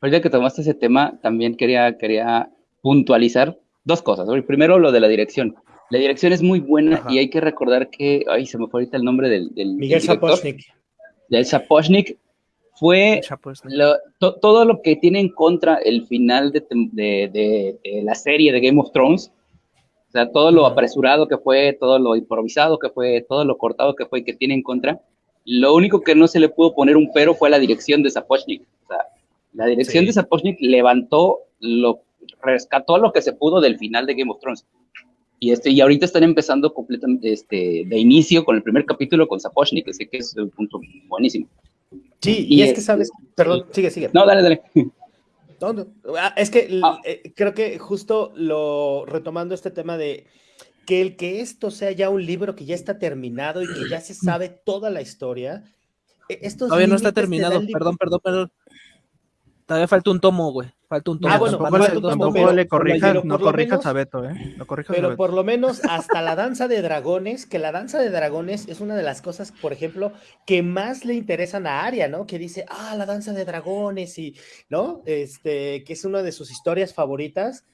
ahorita que tomaste ese tema, también quería, quería puntualizar dos cosas. Primero, lo de la dirección. La dirección es muy buena y hay que recordar que, ay, se me fue ahorita el nombre del... del Miguel Sapochnik. Del Sapochnik. Fue todo lo que tiene en contra el final de, de, de, la serie de Game of Thrones. O sea, todo lo apresurado que fue, todo lo improvisado que fue, todo lo cortado que fue y que tiene en contra lo único que no se le pudo poner un pero fue la dirección de Zapochnik. O sea, la dirección de Zapochnik levantó, lo, rescató lo que se pudo del final de Game of Thrones. Y, este, y ahorita están empezando completamente este, de inicio con el primer capítulo con Zapochnik, así que es un punto buenísimo. Sí, y, es, que sabes, perdón, sigue, sigue. No, dale, dale. Ah, es que ah. eh, creo que justo lo retomando este tema de que el que esto sea ya un libro que ya está terminado y que ya se sabe toda la historia. E, estos Todavía no está terminado, perdón, perdón, perdón. Todavía falta un tomo, güey. Falta un tomo. Ah, bueno, tampoco, le corrijas, no corrijas a Beto, ¿eh? No corrijas pero por lo menos hasta la danza de dragones, que la danza de dragones es una de las cosas, por ejemplo, que más le interesan a Aria, ¿no? Que dice, ah, la danza de dragones y, ¿no? Este, que es una de sus historias favoritas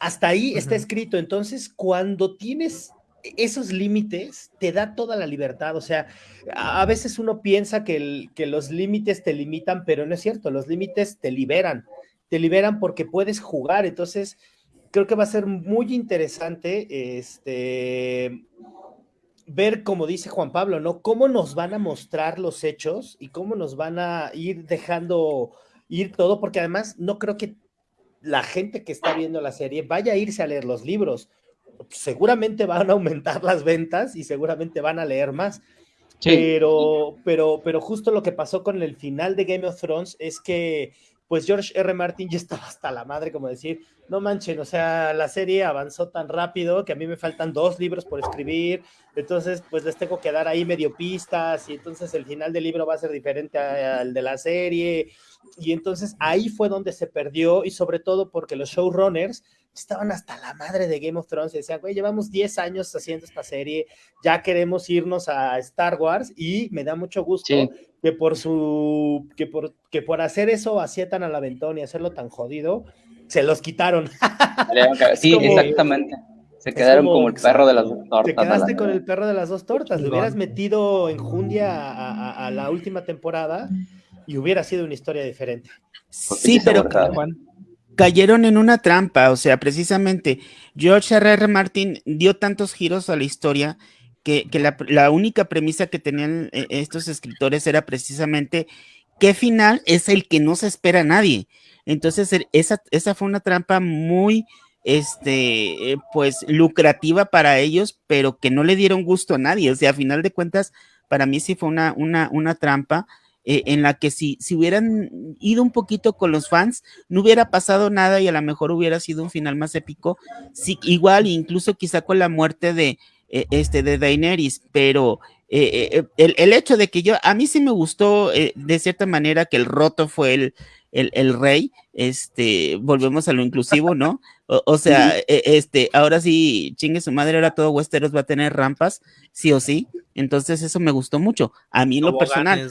hasta ahí está escrito. Entonces, cuando tienes esos límites, te da toda la libertad. O sea, a veces uno piensa que, que los límites te limitan, pero no es cierto. Los límites te liberan. Te liberan porque puedes jugar. Entonces, creo que va a ser muy interesante este, ver, como dice Juan Pablo, ¿no? Cómo nos van a mostrar los hechos y cómo nos van a ir dejando ir todo, porque además no creo que la gente que está viendo la serie vaya a irse a leer los libros. Seguramente van a aumentar las ventas y seguramente van a leer más. Pero, pero, pero justo lo que pasó con el final de Game of Thrones es que pues George R. Martin ya estaba hasta la madre, como decir, no manchen, o sea, la serie avanzó tan rápido que a mí me faltan dos libros por escribir, entonces pues les tengo que dar ahí medio pistas y entonces el final del libro va a ser diferente al de la serie y entonces ahí fue donde se perdió y sobre todo porque los showrunners estaban hasta la madre de Game of Thrones y decían, güey, llevamos 10 años haciendo esta serie, ya queremos irnos a Star Wars y me da mucho gusto que por su, que por, que por hacer eso así tan al aventón y hacerlo tan jodido, se los quitaron. sí, exactamente. Se quedaron como, el perro de las dos tortas. Te quedaste con el perro de las dos tortas. Le hubieras metido en Jundia a, a, la última temporada y hubiera sido una historia diferente. Sí, pero cayeron en una trampa. O sea, precisamente George R. R. Martin dio tantos giros a la historia que, que la, la, única premisa que tenían eh, estos escritores era precisamente qué final es el que no se espera a nadie. Entonces, esa, esa fue una trampa muy este, eh, pues lucrativa para ellos, pero que no le dieron gusto a nadie. O sea, a final de cuentas, para mí sí fue una, una, una trampa eh, en la que si, si hubieran ido un poquito con los fans, no hubiera pasado nada y a lo mejor hubiera sido un final más épico. Sí, igual, incluso quizá con la muerte de, eh, este, de Daenerys, pero el, el, hecho de que yo, a mí sí me gustó de cierta manera que el roto fue el, el, el, rey, este, volvemos a lo inclusivo, ¿no? O, sea, e, este, ahora sí, chingue su madre, ahora todo Westeros va a tener rampas, sí o sí. Entonces, eso me gustó mucho. A mí, lo personal.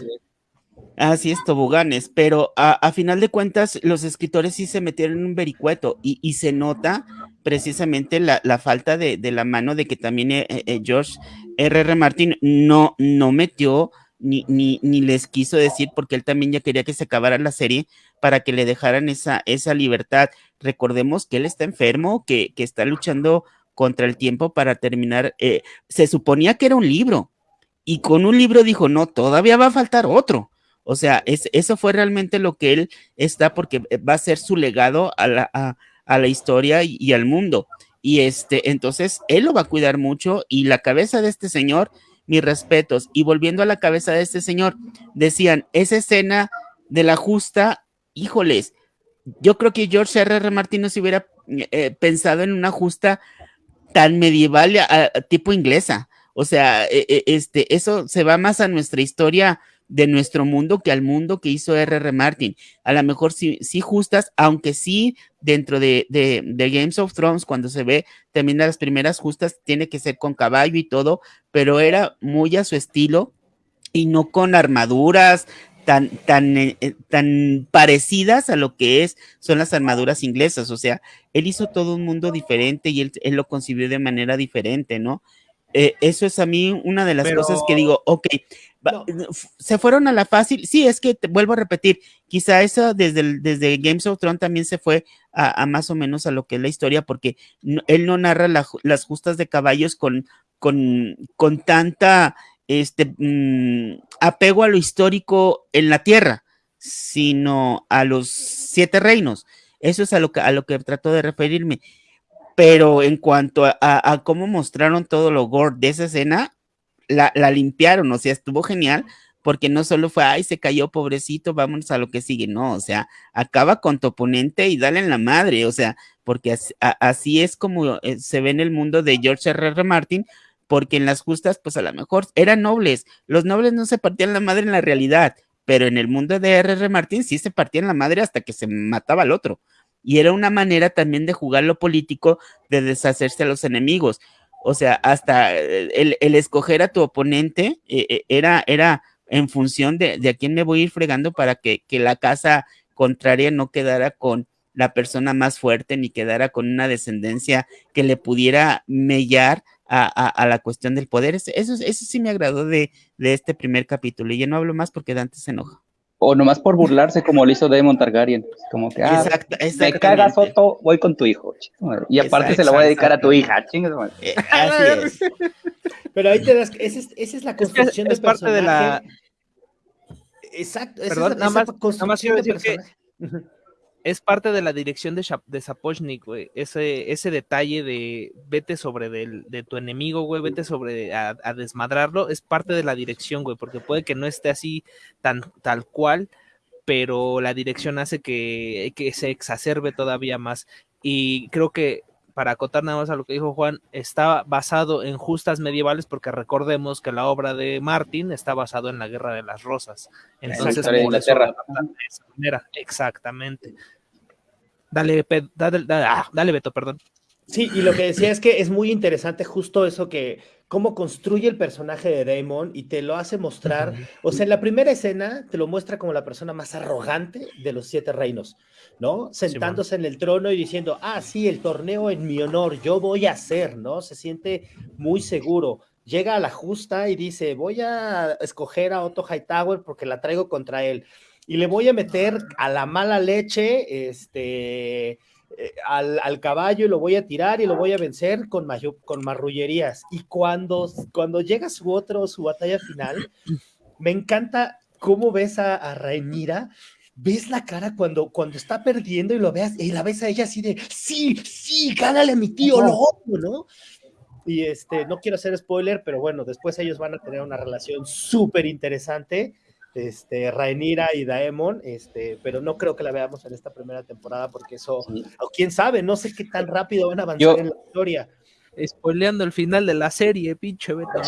Así es, toboganes, pero a, final de cuentas, los escritores sí se metieron en un vericueto y, se nota precisamente la, falta de, la mano de que también eh, eh, George R. R. Martin no, no metió ni, ni, ni, les quiso decir porque él también ya quería que se acabara la serie para que le dejaran esa, esa libertad. Recordemos que él está enfermo, que, que está luchando contra el tiempo para terminar. Eh, se suponía que era un libro y con un libro dijo, no, todavía va a faltar otro. O sea, es, eso fue realmente lo que él está porque va a ser su legado a la, a, la historia y, al mundo. Y este, entonces él lo va a cuidar mucho y la cabeza de este señor mis respetos. Y volviendo a la cabeza de este señor, decían, esa escena de la justa, híjoles, yo creo que George R. R. Martin no se hubiera eh, pensado en una justa tan medieval, tipo inglesa. O sea, eh, este, eso se va más a nuestra historia de nuestro mundo que al mundo que hizo R.R. Martin. A lo mejor sí, sí justas, aunque sí dentro de, de, de, Games of Thrones, cuando se ve también las primeras justas, tiene que ser con caballo y todo, pero era muy a su estilo y no con armaduras tan, tan, eh, tan parecidas a lo que es, son las armaduras inglesas. O sea, él hizo todo un mundo diferente y él, él lo concibió de manera diferente, ¿no? Eh, eso es a mí una de las pero... cosas que digo, ok, no. se fueron a la fácil, sí, es que te vuelvo a repetir, quizá eso desde, el, desde Games of Thrones también se fue a, a, más o menos a lo que es la historia, porque no, él no narra la, las justas de caballos con, con, con tanta este, mmm, apego a lo histórico en la tierra, sino a los siete reinos. Eso es a lo que, a lo que trato de referirme. Pero en cuanto a, cómo mostraron todo lo gore de esa escena, la, limpiaron, o sea, estuvo genial, porque no solo fue, ay, se cayó pobrecito, vámonos a lo que sigue, no, o sea, acaba con tu oponente y dale en la madre, o sea, porque así, es como eh, se ve en el mundo de George R. R. Martin, porque en las justas, pues a lo mejor eran nobles, los nobles no se partían la madre en la realidad, pero en el mundo de R. R. Martin sí se partían la madre hasta que se mataba al otro. Y era una manera también de jugar lo político, de deshacerse a los enemigos. O sea, hasta el, el escoger a tu oponente eh, era, era en función de, de, a quién me voy a ir fregando para que, que la casa contraria no quedara con la persona más fuerte ni quedara con una descendencia que le pudiera mellar a, a, la cuestión del poder. Eso, eso, eso sí me agradó de, de, este primer capítulo. Y ya no hablo más porque Dante se enoja. O nomás por burlarse como lo hizo Demon Targaryen. Como que, ah, Exacto, me cagas Soto, voy con tu hijo. Y aparte se lo voy a dedicar a tu hija. Eh, Así es. Pero ahí te das, esa es, esa es la construcción es, es de parte personaje. de la... Exacto. Perdón, esa, nada, esa más, nada más quiero decir que es parte de la dirección de, Sapochnik, güey. Ese, ese detalle de vete sobre del, de tu enemigo, güey, vete sobre a, a, desmadrarlo, es parte de la dirección, güey, porque puede que no esté así tan tal cual, pero la dirección hace que, que se exacerbe todavía más. Y creo que para acotar nada más a lo que dijo Juan, está basado en justas medievales porque recordemos que la obra de Martin está basado en la Guerra de las Rosas. Entonces, por eso de esa manera. Exactamente. Dale, dale, dale, ah, dale, Beto, perdón. Sí, y lo que decía es que es muy interesante justo eso que, cómo construye el personaje de Daemon y te lo hace mostrar, o sea, en la primera escena te lo muestra como la persona más arrogante de los siete reinos, ¿no? Sentándose en el trono y diciendo, ah, sí, el torneo en mi honor, yo voy a hacer, ¿no? Se siente muy seguro. Llega a la justa y dice, voy a escoger a Otto Hightower porque la traigo contra él. Y le voy a meter a la mala leche, este, eh, al, caballo y lo voy a tirar y lo voy a vencer con, con marrullerías. Y cuando, cuando llega su otro, su batalla final, me encanta cómo ves a, a ves la cara cuando, cuando está perdiendo y lo veas, y la ves a ella así de, sí, sí, gánale a mi tío, lo ¿no? Y este, no quiero hacer spoiler, pero bueno, después ellos van a tener una relación súper interesante este, Rhaenyra y Daemon, este, pero no creo que la veamos en esta primera temporada porque eso, o quién sabe, no sé qué tan rápido van a avanzar en la historia. Spoileando el final de la serie, pinche Beto.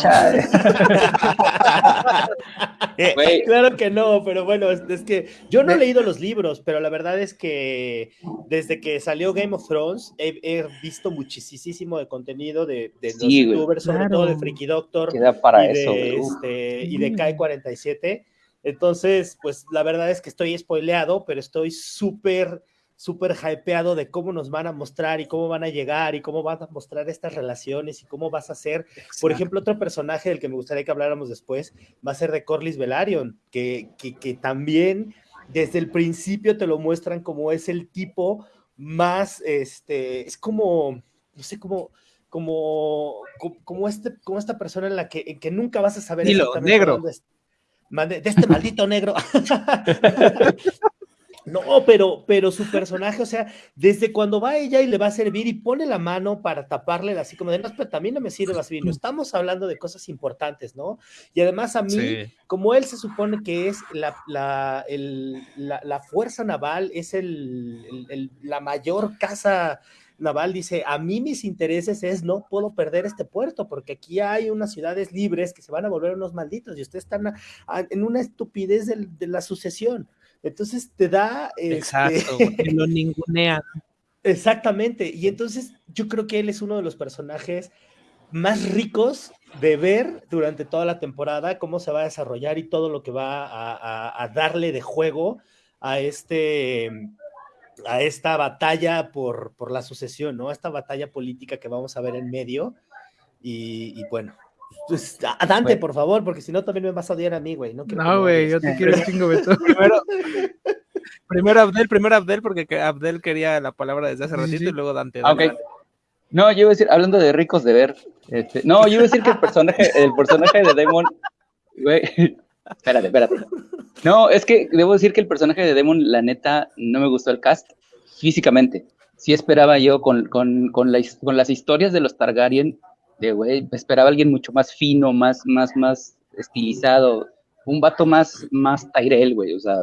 Eh, claro que no, pero bueno, es, que yo no he leído los libros, pero la verdad es que desde que salió Game of Thrones he, visto muchísimo de contenido de, los youtubers, sobre todo de Freaky Doctor para y, eso, de, este, y de Kai 47 entonces, pues la verdad es que estoy spoileado, pero estoy súper, súper hypeado de cómo nos van a mostrar y cómo van a llegar y cómo van a mostrar estas relaciones y cómo vas a ser. Por ejemplo, otro personaje del que me gustaría que habláramos después va a ser de Corlys Velaryon, que, que, también desde el principio te lo muestran como es el tipo más, este, es como, no sé, cómo como, como, este, como esta persona en la que, en que nunca vas a saber exactamente negro. Dónde, de este maldito negro. No, pero, pero su personaje, o sea, desde cuando va ella y le va a servir y pone la mano para taparle así como de, no, pero también no me sirve más vino, estamos hablando de cosas importantes, ¿no? Y además a mí, como él se supone que es la, la, la, fuerza naval, es el, la mayor casa Naval dice, a mí mis intereses es no puedo perder este puerto porque aquí hay unas ciudades libres que se van a volver unos malditos y ustedes están en una estupidez de, la sucesión. Entonces te da... Este, Exacto, lo ningunea. Exactamente, y entonces yo creo que él es uno de los personajes más ricos de ver durante toda la temporada, cómo se va a desarrollar y todo lo que va a darle de juego a este a esta batalla por, por la sucesión, ¿no? Esta batalla política que vamos a ver en medio. Y, bueno, pues, Dante, por favor, porque si no también me vas a odiar a mí, güey. No, güey, yo te quiero chingo, Beto. Primero, primero Abdel, primero Abdel, porque Abdel quería la palabra desde hace ratito y luego Dante. Ah, no, yo iba a decir, hablando de ricos de ver, este, no, yo iba a decir que el personaje, el personaje de Demon, güey, Espérate, espérate. No, es que debo decir que el personaje de Demon, la neta, no me gustó el cast físicamente. Sí esperaba yo con, con, con, con las historias de los Targaryen, de güey, esperaba alguien mucho más fino, más, más, más estilizado, un vato más, más Tyrell, güey, o sea,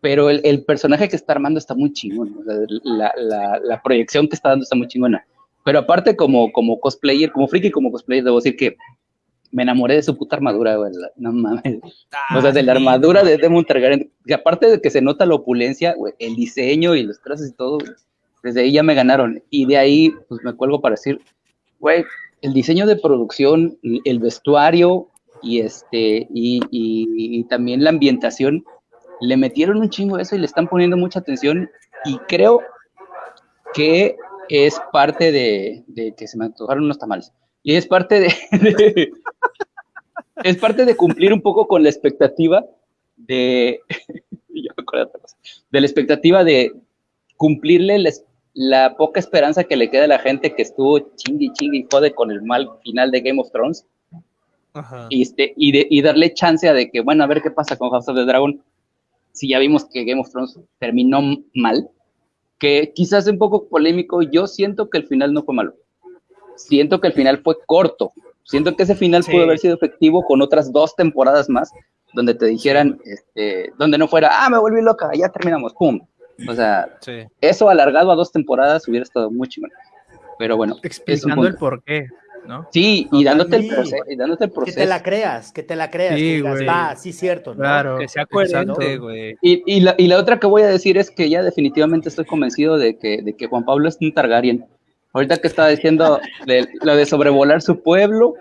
pero el, el, personaje que está armando está muy chingón, o sea, la, la, la, proyección que está dando está muy chingona. Pero aparte, como, como cosplayer, como friki, como cosplayer, debo decir que me enamoré de su puta armadura, güey. No mames. o sea, de la armadura de Demon Targaryen. Que aparte de que se nota la opulencia, güey, el diseño y los trazos y todo, desde ahí ya me ganaron. Y de ahí, pues me cuelgo para decir, güey, el diseño de producción, el vestuario y este, y, y, también la ambientación, le metieron un chingo eso y le están poniendo mucha atención. Y creo que es parte de, de que se me antojaron unos tamales. Y es parte de, es parte de cumplir un poco con la expectativa de, de la expectativa de cumplirle la poca esperanza que le queda a la gente que estuvo chingui chingui y jode con el mal final de Game of Thrones. Y, este, y, de, y darle chance a de que, bueno, a ver qué pasa con House of the Dragon. Si ya vimos que Game of Thrones terminó mal, que quizás es un poco polémico, yo siento que el final no fue malo siento que el final fue corto. Siento que ese final pudo haber sido efectivo con otras dos temporadas más, donde te dijeran, este, donde no fuera, ah, me volví loca, ya terminamos, pum. O sea, eso alargado a dos temporadas hubiera estado muy chingón. Pero bueno, explicando el por qué. ¿no? Sí, y dándote, el proceso, y dándote el proceso. Que te la creas, que te la creas. Sí, güey. Va, sí, cierto. Claro. Que sea coherente, güey. Y, y, la, y la otra que voy a decir es que ya definitivamente estoy convencido de que, de que Juan Pablo es un Targaryen Ahorita que estaba diciendo de, lo de sobrevolar su pueblo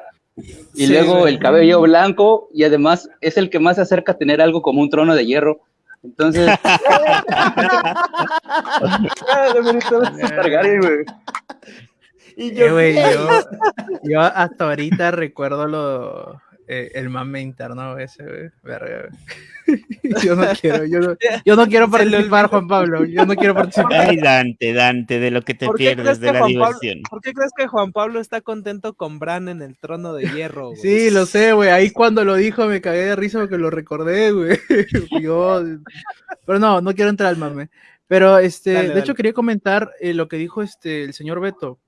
y Sí, luego el cabello blanco y además es el que más se acerca a tener algo como un trono de hierro. Entonces. Y Eh, yo hasta ahorita recuerdo lo, eh, el mame interno ese, güey. Verga, güey. Yo no quiero, yo no, yo no quiero participar, Juan Pablo. Yo no quiero participar. Ay, Dante, Dante, de lo que te ¿Por qué pierdes de la Juan Pablo- diversión. ¿Por qué crees que Juan Pablo está contento con Bran en el trono de hierro? güey? Sí, lo sé, güey. Ahí cuando lo dijo me cagué de risa porque lo recordé, güey. Yo, pero no, no quiero entrar al mame. Pero este, Dale, de dale. hecho quería comentar eh, lo que dijo este el señor Beto,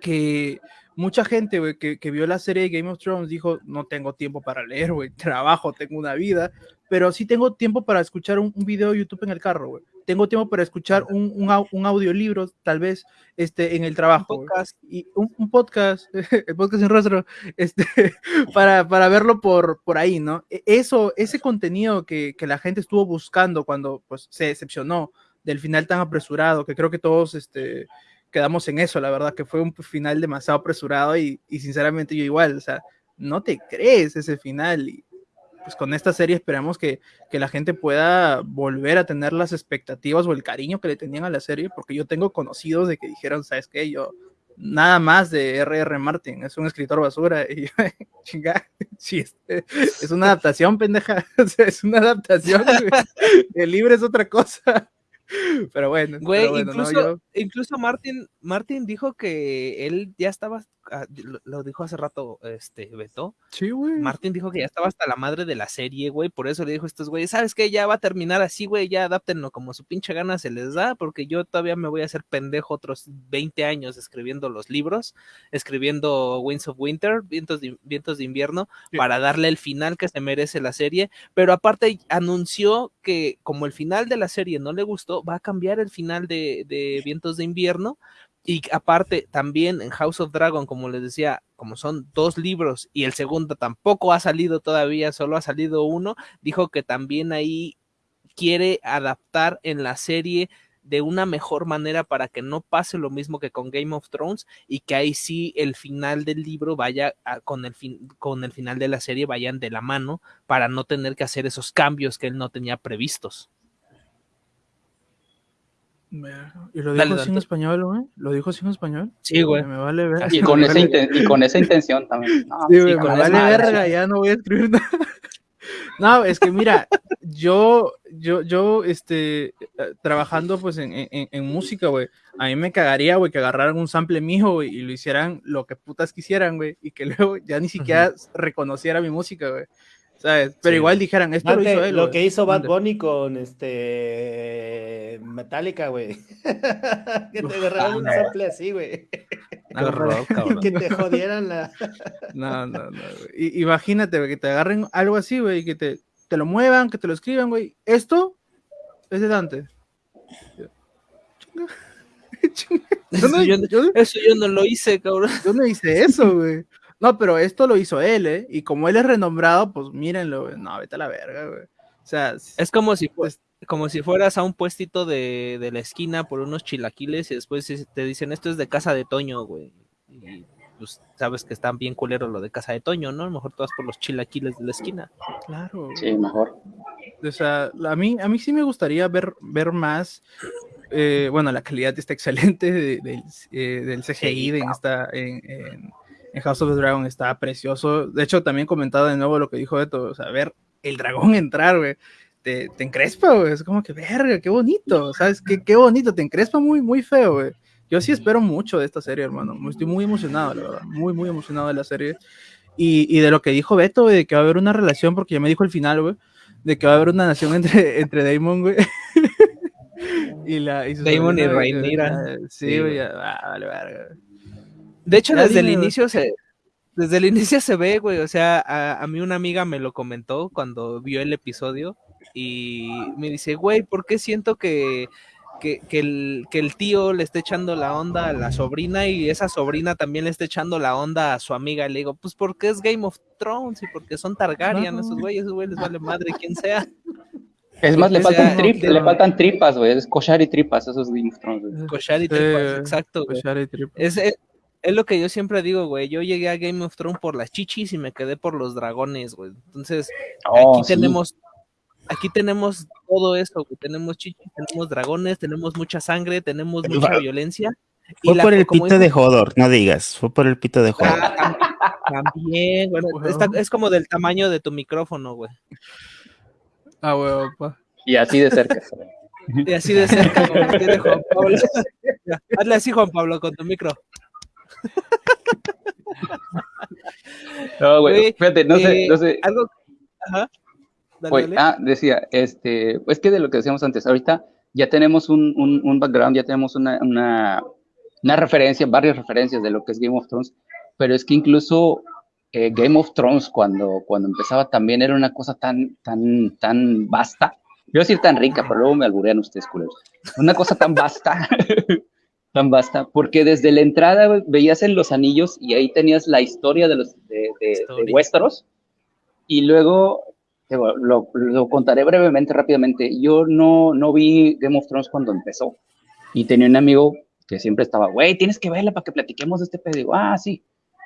que mucha gente, güey, que, que vio la serie de Game of Thrones dijo, no tengo tiempo para leer, güey, trabajo, tengo una vida, pero sí tengo tiempo para escuchar un, un video de YouTube en el carro, güey. Tengo tiempo para escuchar un, un, un audiolibro, tal vez, este, en el Un trabajo. güey podcast. y un, un podcast, el podcast sin rostro, este, para, para verlo por, por ahí, ¿no? E- Eso, ese contenido que, que la gente estuvo buscando cuando pues, se decepcionó del final tan apresurado, que creo que todos este, quedamos en eso, la verdad, que fue un final demasiado apresurado y, y sinceramente yo igual, o sea, no te crees ese final y pues con esta serie esperamos que, que la gente pueda volver a tener las expectativas o el cariño que le tenían a la serie, porque yo tengo conocidos de que dijeron, ¿sabes qué? Yo nada más de R.R. Martin, es un escritor basura. Y yo, chinga, sí, es, una adaptación, pendeja. Es una adaptación. El libro es otra cosa. Pero bueno, Güey, pero bueno, ¿no? incluso, Yo- incluso Martin, Martin dijo que él ya estaba, lo, lo dijo hace rato, este, Beto, sí, güey. Martin dijo que ya estaba hasta la madre de la serie, güey, por eso le dijo a estos güeyes, ¿sabes qué? Ya va a terminar así, güey, ya adáptenlo como su pinche gana se les da, porque yo todavía me voy a hacer pendejo otros 20 años escribiendo los libros, escribiendo Winds of Winter, Vientos de, Vientos de Invierno, Sí. para darle el final que se merece la serie, pero aparte anunció que como el final de la serie no le gustó, va a cambiar el final de, de Vientos de Invierno, y aparte, también en House of Dragon, como les decía, como son dos libros y el segundo tampoco ha salido todavía, solo ha salido uno, dijo que también ahí quiere adaptar en la serie de una mejor manera para que no pase lo mismo que con Game of Thrones y que ahí sí el final del libro vaya a- con, el fin, con el final de la serie vayan de la mano para no tener que hacer esos cambios que él no tenía previstos. Y lo dijo Dale, así en Dante. español, güey. Lo dijo así en español. Sí, güey. Me vale ver. Y con, esa inten- y con esa intención también. No, Sí, güey, me vale nada, verga, ya no voy a escribir nada. No, es que mira, yo, yo, yo, este, eh, trabajando pues en, en, en música, güey, a mí me cagaría, güey, que agarraran un sample mijo, güey, y lo hicieran lo que putas quisieran, güey, y que luego ya ni siquiera reconociera mi música, güey, ¿sabes? Pero Sí. igual dijeran, esto lo hizo él, lo que hizo Bad. Bunny con este Metallica, güey. que te agarraran un sample así, güey. Que te jodieran la. No, no, no. I- Imagínate, güey, que te agarren algo así, güey, y que te, te lo muevan, que te lo escriban, güey. Esto es de Dante. Yo Eso no, yo, yo- eso yo no lo hice, cabrón. yo no hice eso, güey. No, pero esto lo hizo él, ¿eh? Y como él es renombrado, pues mírenlo, güey. No, vete a la verga, güey. O sea, Es como si, fu- como si fueras a un puestito de, de la esquina por unos chilaquiles y después te dicen esto es de casa de Toño, güey. Y pues sabes que están bien culero lo de casa de Toño, ¿no? A lo mejor tú vas por los chilaquiles de la esquina. claro. güey. Sí, mejor. O sea, a mí, a mí sí me gustaría ver, ver más. eh, bueno, la calidad está excelente de- del, eh, del CGI de en, esta, en, en- en House of the Dragon, está precioso. De hecho, también comentado de nuevo lo que dijo Beto, o sea, ver el dragón entrar, güey, te, te encrespa, güey. Es como que, verga, qué bonito, ¿sabes? Qué, qué bonito, te encrespa muy, muy feo, güey. Yo sí espero mucho de esta serie, hermano. Estoy muy emocionado, la verdad. Muy, muy emocionado de la serie. Y, y de lo que dijo Beto, güey, de que va a haber una relación, porque ya me dijo el final, güey, de que va a haber una nación entre, entre Damon, güey. y la, y Damon y Rhaenyra. Sí, Sí, güey, ya, ah, vale, verga, güey. De hecho, Ya desde el inicio se, desde el inicio se ve, güey. O sea, a, a mí una amiga me lo comentó cuando vio el episodio y me dice, güey, ¿por qué siento que, que, que el, que el tío le está echando la onda a la sobrina y esa sobrina también le está echando la onda a su amiga? Y le digo, pues porque es Game of Thrones y porque son Targaryen esos güeyes, esos güeyes les vale madre quien sea. Es más, le faltan, sea- trip- le faltan tripas, güey. Es cochar y tripas, esos Game of Thrones, güey. Cochar y Sí, tripas, exacto, güey. cochar y tripas. Es, es, es lo que yo siempre digo, güey. Yo llegué a Game of Thrones por las chichis y me quedé por los dragones, güey. Entonces, Oh, aquí sí. tenemos, aquí tenemos todo eso, güey. Tenemos chichis, tenemos dragones, tenemos mucha sangre, tenemos Pero mucha va- violencia. Fue por el pito de Hodor, no digas, fue por el pito de Hodor. Ah, tam- También, bueno, Bueno. está- es como del tamaño de tu micrófono, güey. Ah, pa. Y así de cerca. güey. Y así de cerca, como tiene Juan Pablo. Hazle así, Juan Pablo, con tu micro. No, güey, fíjate, no sé, Eh, no sé. Algo. Ajá. Dale, Oye, dale. ah, decía, este, es que de lo que decíamos antes, ahorita ya tenemos un, un, un background, ya tenemos una, una, una referencia, varias referencias de lo que es Game of Thrones, pero es que incluso eh, Game of Thrones cuando, cuando empezaba también era una cosa tan, tan, tan vasta. Yo decir tan rica, pero luego me alburean ustedes, culeros. Una cosa tan vasta, tan vasta, porque desde la entrada veías en los anillos y ahí tenías la historia de los de, de, de. Westeros, y luego lo, lo contaré brevemente, rápidamente. Yo no, no vi Game of Thrones cuando empezó, y tenía un amigo que siempre estaba, güey, tienes que verla para que platiquemos de este pedo. Ah, sí.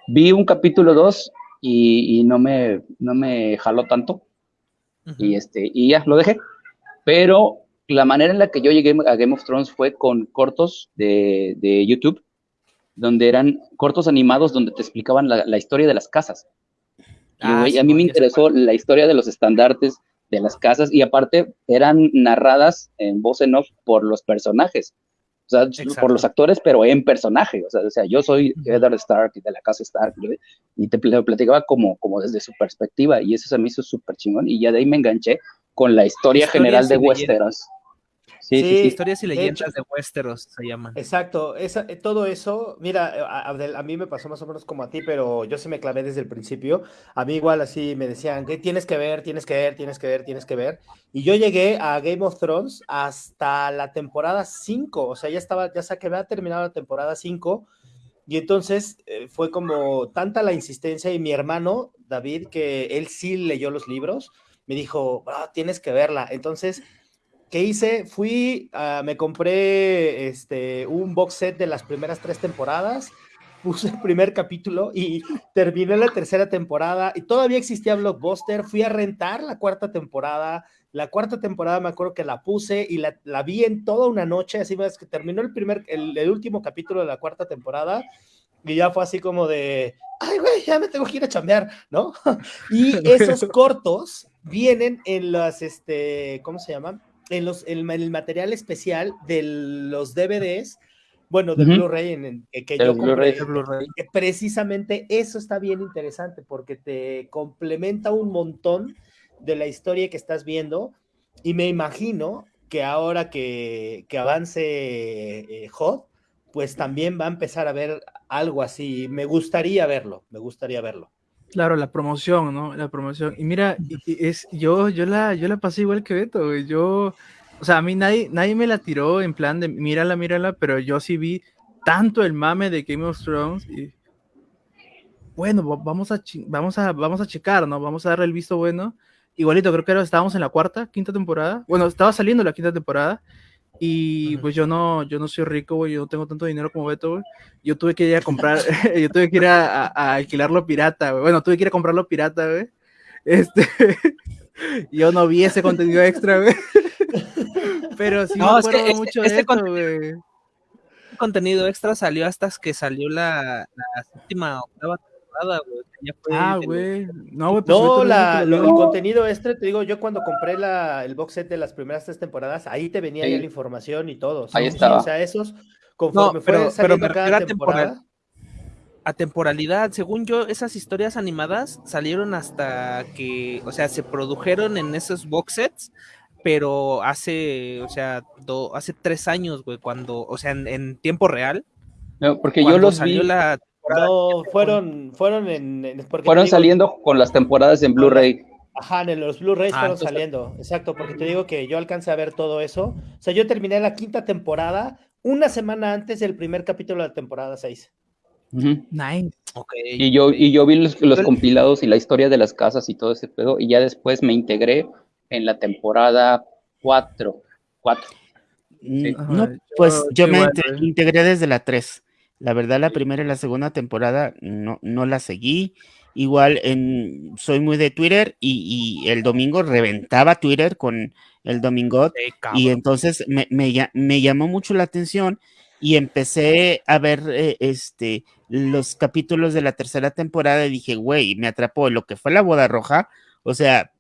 Vi un capítulo 2 y, y no, me, no me jaló tanto Ujú. y este y ya lo dejé. Pero la manera en la que yo llegué a Game of Thrones fue con cortos de, de YouTube, donde eran cortos animados donde te explicaban la, la historia de las casas. Y, Ah, a mí me interesó la historia de los estandartes de las casas y aparte eran narradas en voz en off por los personajes. O sea, Exacto. por los actores, pero en personaje. O sea, o sea yo soy Ujú. Eddard Stark de la casa Stark ¿no? y te pl- platicaba como, como desde su perspectiva y eso se me hizo súper chingón y ya de ahí me enganché con la historia general de. Westeros. Sí, Sí. sí. Historias y leyendas hecho- de Westeros se llaman. Exacto, esa- eh, todo eso, mira, eh, a, Abdel, a mí me pasó más o menos como a ti, pero yo sí me clavé desde el principio. A mí igual así me decían, que tienes que ver, tienes que ver, tienes que ver, tienes que ver. Y yo llegué a Game of Thrones hasta la temporada 5, o sea, ya estaba, ya que había terminado la temporada 5. Y entonces eh, fue como tanta la insistencia y mi hermano, David, que él sí leyó los libros, me dijo, "Ah, tienes que verla. Entonces... ¿Qué hice? Fui, ah, me compré este, un box set de las primeras tres temporadas, puse el primer capítulo y terminé la tercera temporada y todavía existía Blockbuster, fui a rentar la cuarta temporada, la cuarta temporada me acuerdo que la puse y la, la vi en toda una noche, así es que terminó el primer, el, el último capítulo de la cuarta temporada y ya fue así como de, ay güey, ya me tengo que ir a chambear, ¿no? y esos cortos vienen en las, este, ¿cómo se llaman? En, los, en el material especial de los DVDs, bueno, de. Blu-ray en, en- que yo compré, Blu-ray. que precisamente eso está bien interesante porque te complementa un montón de la historia que estás viendo y me imagino que ahora que, que avance eh, Hot, pues también va a empezar a ver algo así. Me gustaría verlo, me gustaría verlo. Claro, la promoción, ¿no? La promoción. Y mira, es, yo, yo la, yo la pasé igual que Beto. Yo, o sea, a mí nadie, nadie me la tiró en plan de mírala, mírala, pero yo sí vi tanto el mame de Game of Thrones bueno, va- vamos a, vamos a, vamos a checar, ¿no? Vamos a darle el visto bueno. Igualito, creo que estábamos en la cuarta, quinta temporada. Bueno, estaba saliendo la quinta temporada. Y pues yo no, yo no soy rico, güey, yo no tengo tanto dinero como Beto, güey. Yo tuve que ir a comprar, yo tuve que ir a, a- a alquilarlo pirata, güey. Bueno, tuve que ir a comprarlo pirata, güey. Este, yo no vi ese contenido extra, güey. Pero sí No, me es que acuerdo este- mucho este de contenido- güey. contenido extra salió hasta que salió la, la séptima octava temporada, güey. que ya fue Ah, güey. No, güey, pues No, la, lo- el contenido extra, te digo, yo cuando compré la, el box set de las primeras tres temporadas, ahí te venía Sí. ya la información y todo. Sí, Ahí estaba. o sea, esos, conforme No, pero- fue pero me cada a temporal. temporada. a temporalidad. Según yo, esas historias animadas salieron hasta que, o sea, se produjeron en esos box sets, pero hace, o sea, do- hace tres años, güey, cuando, o sea, en, en tiempo real, No, porque yo los salió vi, la. No, fueron, fueron en, en- porque te fueron digo, saliendo con las temporadas en Blu-ray. Ajá, en los Blu-rays Ah, fueron entonces- saliendo. Exacto, porque te digo que yo alcancé a ver todo eso. O sea, yo terminé la quinta temporada una semana antes del primer capítulo de la temporada 6. Ujú. Nice. Ok. Y yo, y yo vi los, los Pero- compilados y la historia de las casas y todo ese pedo, y ya después me integré en la temporada cuatro. Cuatro. Sí. No, pues yo, me integré desde la 3. La verdad, la primera y la segunda temporada no, no la seguí. Igual en, soy muy de Twitter y, el domingo reventaba Twitter con el domingo y entonces me, me, llamó mucho la atención y empecé a ver eh, este, los capítulos de la tercera temporada y dije, güey, me atrapó lo que fue la boda roja. O sea,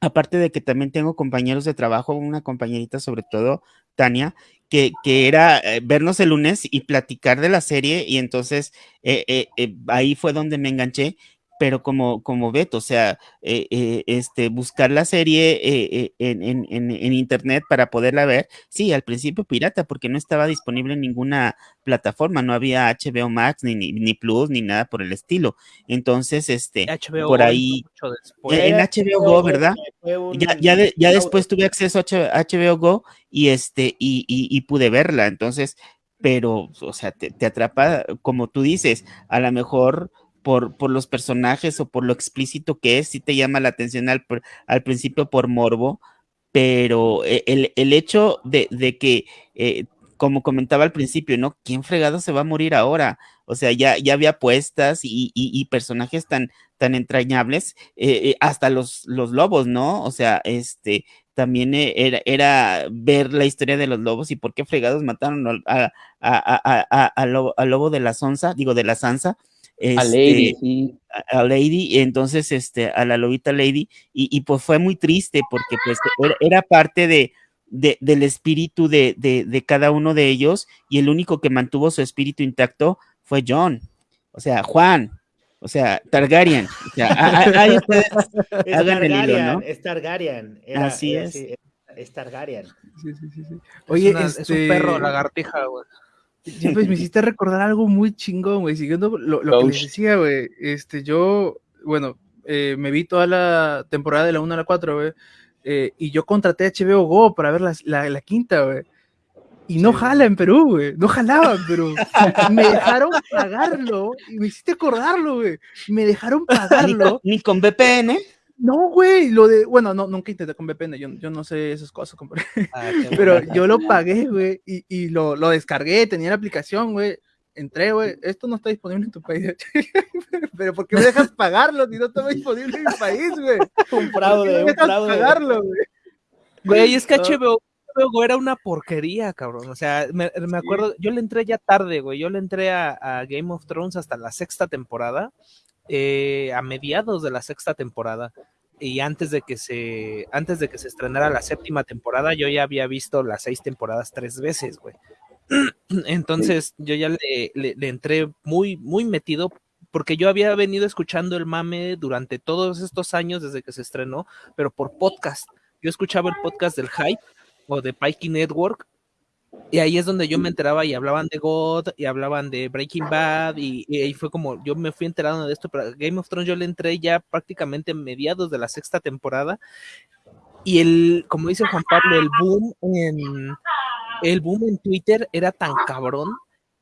aparte de que también tengo compañeros de trabajo, una compañerita sobre todo, Tania, que, que era eh, vernos el lunes y platicar de la serie y entonces eh, ahí fue donde me enganché pero como, como Beto, o sea, eh, eh, este, buscar la serie eh, en, en, en, internet para poderla ver, sí, al principio pirata, porque no estaba disponible en ninguna plataforma, no había HBO Max, ni, ni, Plus, ni nada por el estilo. Entonces, este, por ahí, en HBO Go, ¿verdad? Ya, ya, ya después tuve acceso a HBO Go y, este, y, y, y pude verla, entonces, pero, o sea, te, te atrapa, como tú dices, a lo mejor por, por, los personajes o por lo explícito que es, sí te llama la atención al, al principio por morbo, pero e, el, el hecho de, de que, eh, como comentaba al principio, ¿no? ¿Quién fregado se va a morir ahora? O sea, ya, ya había apuestas y, y, personajes tan, tan entrañables, eh, eh, hasta los, los lobos, ¿no? O sea, este, también era, era, ver la historia de los lobos y por qué fregados mataron a, a, a, a lobo, lobo, de la Sonsa, digo, de la Sansa, este, a Lady, sí. a, Lady, entonces, este, a la lobita Lady, y, y pues fue muy triste porque pues era, era parte de, de, del espíritu de, de, de, cada uno de ellos, y el único que mantuvo su espíritu intacto fue John, o sea, Juan, o sea, Targaryen. O sea, ahí ustedes hagan el hilo, ¿no? Es Targaryen. Era, Así es. es Targaryen. Sí, sí, sí. sí. Oye, es, una, este... es un perro lagartija, güey. Pues me hiciste recordar algo muy chingón, güey. Siguiendo lo, lo que les decía, güey. Este, yo, bueno, eh, me vi toda la temporada de la 1 a la 4, güey. Eh, y yo contraté a HBO Go para ver la, la, la quinta, güey. Y no jala en Perú, güey. No jalaba en Perú. me dejaron pagarlo. Y me hiciste acordarlo, güey. Me dejaron pagarlo. ¿Ni con VPN? No, güey, lo de, bueno, no, nunca intenté con VPN, yo, yo no sé esas cosas, ah, pero yo lo pagué, güey, y, y lo, lo, descargué, tenía la aplicación, güey, entré, güey, esto no está disponible en tu país, pero ¿por qué me dejas pagarlo si no está disponible en mi país, güey? Un fraude, un fraude. pagarlo, güey? Güey, es que HBO, HBO era una porquería, cabrón, o sea, me, me acuerdo, yo le entré ya tarde, güey, yo le entré a, a Game of Thrones hasta la sexta temporada, eh, a mediados de la sexta temporada y antes de que se antes de que se estrenara la séptima temporada yo ya había visto las seis temporadas tres veces güey. Entonces yo ya le, le, le, entré muy muy metido porque yo había venido escuchando el mame durante todos estos años desde que se estrenó pero por podcast. Yo escuchaba el podcast del hype o de Pikey Network y ahí es donde yo me enteraba y hablaban de God y hablaban de Breaking Bad y, y, ahí fue como yo me fui enterando de esto, pero Game of Thrones yo le entré ya prácticamente en mediados de la sexta temporada y el, como dice Juan Pablo, el boom en el boom en Twitter era tan cabrón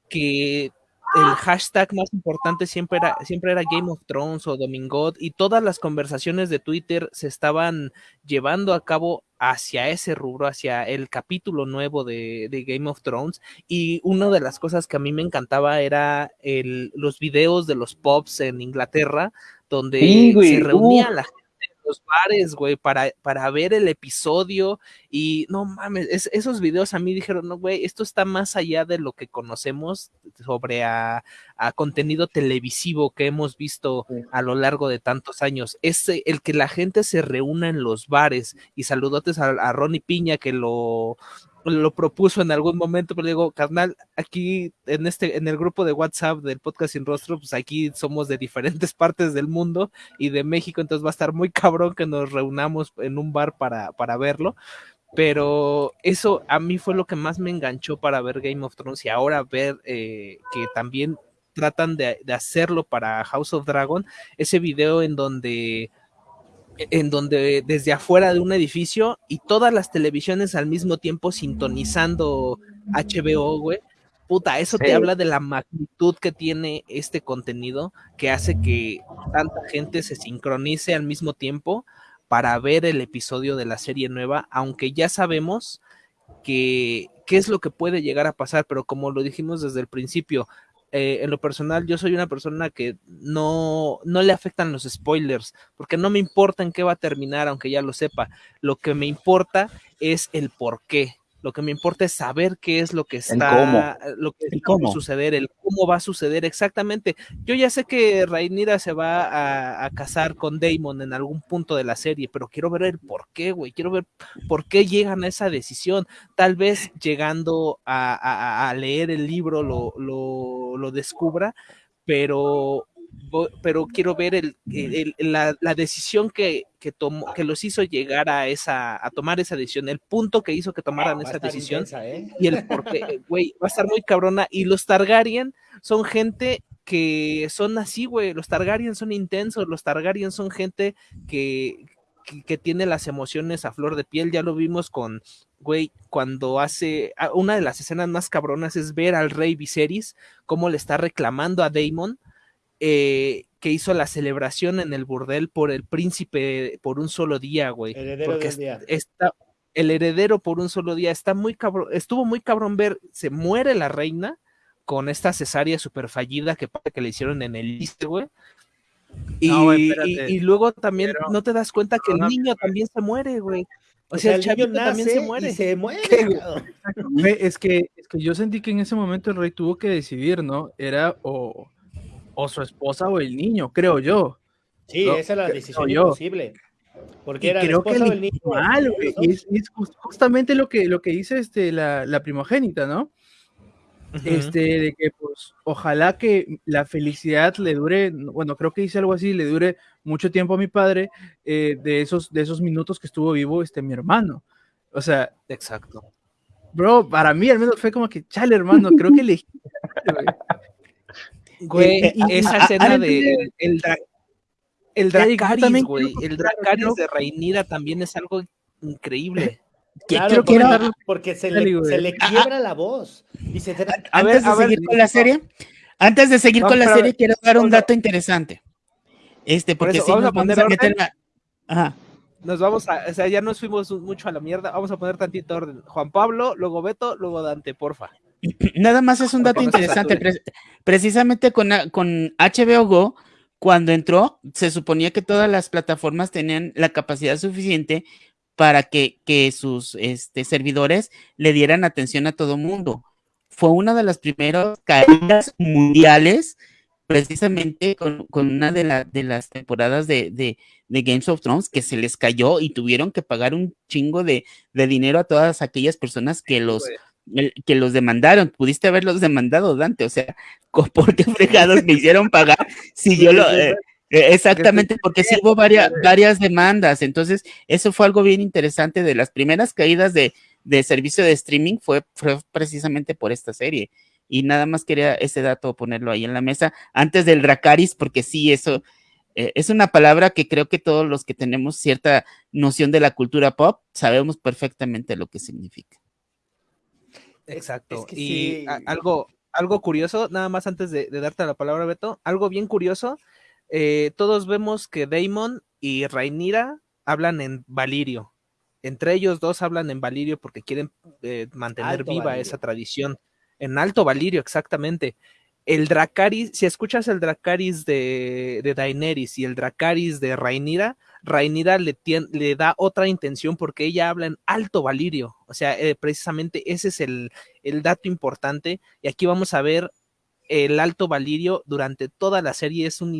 que el hashtag más importante siempre era, siempre era Game of Thrones o Domingot y todas las conversaciones de Twitter se estaban llevando a cabo hacia ese rubro, hacia el capítulo nuevo de, de Game of Thrones y una de las cosas que a mí me encantaba era el, los videos de los pops en Inglaterra donde sí, se reunía uh. la gente los bares, güey, para, para ver el episodio y no mames, es, esos videos a mí dijeron, no, güey, esto está más allá de lo que conocemos sobre a, a contenido televisivo que hemos visto sí. a lo largo de tantos años. Es el que la gente se reúna en los bares y saludotes a, a Ronnie Piña que lo, lo propuso en algún momento, pero digo, carnal, aquí en este, en el grupo de WhatsApp del podcast sin rostro, pues aquí somos de diferentes partes del mundo y de México, entonces va a estar muy cabrón que nos reunamos en un bar para, para verlo. Pero eso a mí fue lo que más me enganchó para ver Game of Thrones y ahora ver eh, que también tratan de, de hacerlo para House of Dragon, ese video en donde en donde desde afuera de un edificio y todas las televisiones al mismo tiempo sintonizando HBO, güey. Puta, eso sí. te habla de la magnitud que tiene este contenido que hace que tanta gente se sincronice al mismo tiempo para ver el episodio de la serie nueva, aunque ya sabemos que qué es lo que puede llegar a pasar, pero como lo dijimos desde el principio, eh, en lo personal, yo soy una persona que no, no le afectan los spoilers, porque no me importa en qué va a terminar, aunque ya lo sepa. Lo que me importa es el por qué. Lo que me importa es saber qué es lo que está, lo que está a suceder, el cómo va a suceder exactamente. Yo ya sé que Rhaenyra se va a, casar con Damon en algún punto de la serie, pero quiero ver el por qué, güey. Quiero ver por qué llegan a esa decisión. Tal vez llegando a, leer el libro lo, lo, lo descubra, pero pero quiero ver el, la, decisión que, que, tomó, que los hizo llegar a esa, a tomar esa decisión, el punto que hizo que tomaran esa decisión ¿eh? y el por qué, güey, va a estar muy cabrona. Y los Targaryen son gente que son así, güey, los Targaryen son intensos, los Targaryen son gente que, que, tiene las emociones a flor de piel, ya lo vimos con, güey, cuando hace, ah, una de las escenas más cabronas es ver al rey Viserys, cómo le está reclamando a Daemon eh, que hizo la celebración en el burdel por el príncipe por un solo día, güey. porque está el heredero por un solo día. Está muy cabrón, estuvo muy cabrón ver, se muere la reina con esta cesárea super fallida que, que le hicieron en el liste, güey. Y, luego también no te das cuenta que el niño también se muere, güey. O, sea, el chavito también se muere. se muere. es que, es que yo sentí que en ese momento el rey tuvo que decidir, ¿no? Era o, o su esposa o el niño, creo yo. Sí, esa es la decisión imposible. Porque era creo que el niño. Mal, es, justamente lo que, lo que dice este, la, la primogénita, ¿no? Este, de que pues ojalá que la felicidad le dure, bueno, creo que dice algo así, le dure mucho tiempo a mi padre eh, de, esos, de esos minutos que estuvo vivo este mi hermano. O sea, exacto. Bro, para mí al menos fue como que, chale, hermano, creo que le... Güey, eh, esa escena de el, el Dracaris, güey, el Dracaris de Reinira también es algo increíble. Claro, porque, porque se, le, se le, quiebra la voz. Antes de seguir con la serie, antes de seguir con la serie, quiero dar un dato interesante. Este, porque si nos vamos a meter la... Ajá. Nos vamos a, o sea, ya nos fuimos mucho a la mierda. Vamos a poner tantito orden. Juan Pablo, luego Beto, luego Dante, porfa. Nada más es un dato interesante. precisamente con, con HBO Go, cuando entró, se suponía que todas las plataformas tenían la capacidad suficiente para que, sus este, servidores le dieran atención a todo mundo. Fue una de las primeras caídas mundiales, precisamente con, una de, de, las temporadas de, de, Games of Thrones, que se les cayó y tuvieron que pagar un chingo de, dinero a todas aquellas personas que los que los demandaron, pudiste haberlos demandado, Dante, o sea, ¿por qué fregados me hicieron pagar si yo lo... Eh, eh, exactamente, porque sí hubo varias, varias demandas, entonces eso fue algo bien interesante de las primeras caídas de, servicio de streaming fue, precisamente por esta serie. Y nada más quería ese dato ponerlo ahí en la mesa antes del Dracaris, porque sí, eso eh, es una palabra que creo que todos los que tenemos cierta noción de la cultura pop sabemos perfectamente lo que significa. Exacto. y algo, algo curioso, nada más antes de, darte la palabra, Beto, algo bien curioso. Eh, todos vemos que Damon y Rhaenyra hablan en Valirio. Entre ellos dos hablan en Valirio porque quieren eh, mantener viva esa tradición. En Alto Valirio, exactamente el Dracaris, si escuchas el Dracaris de, de Daenerys y el Dracaris de Rhaenyra, Rhaenyra le, le da otra intención porque ella habla en alto valirio, o sea, eh, precisamente ese es el, dato importante y aquí vamos a ver el alto valirio durante toda la serie es un,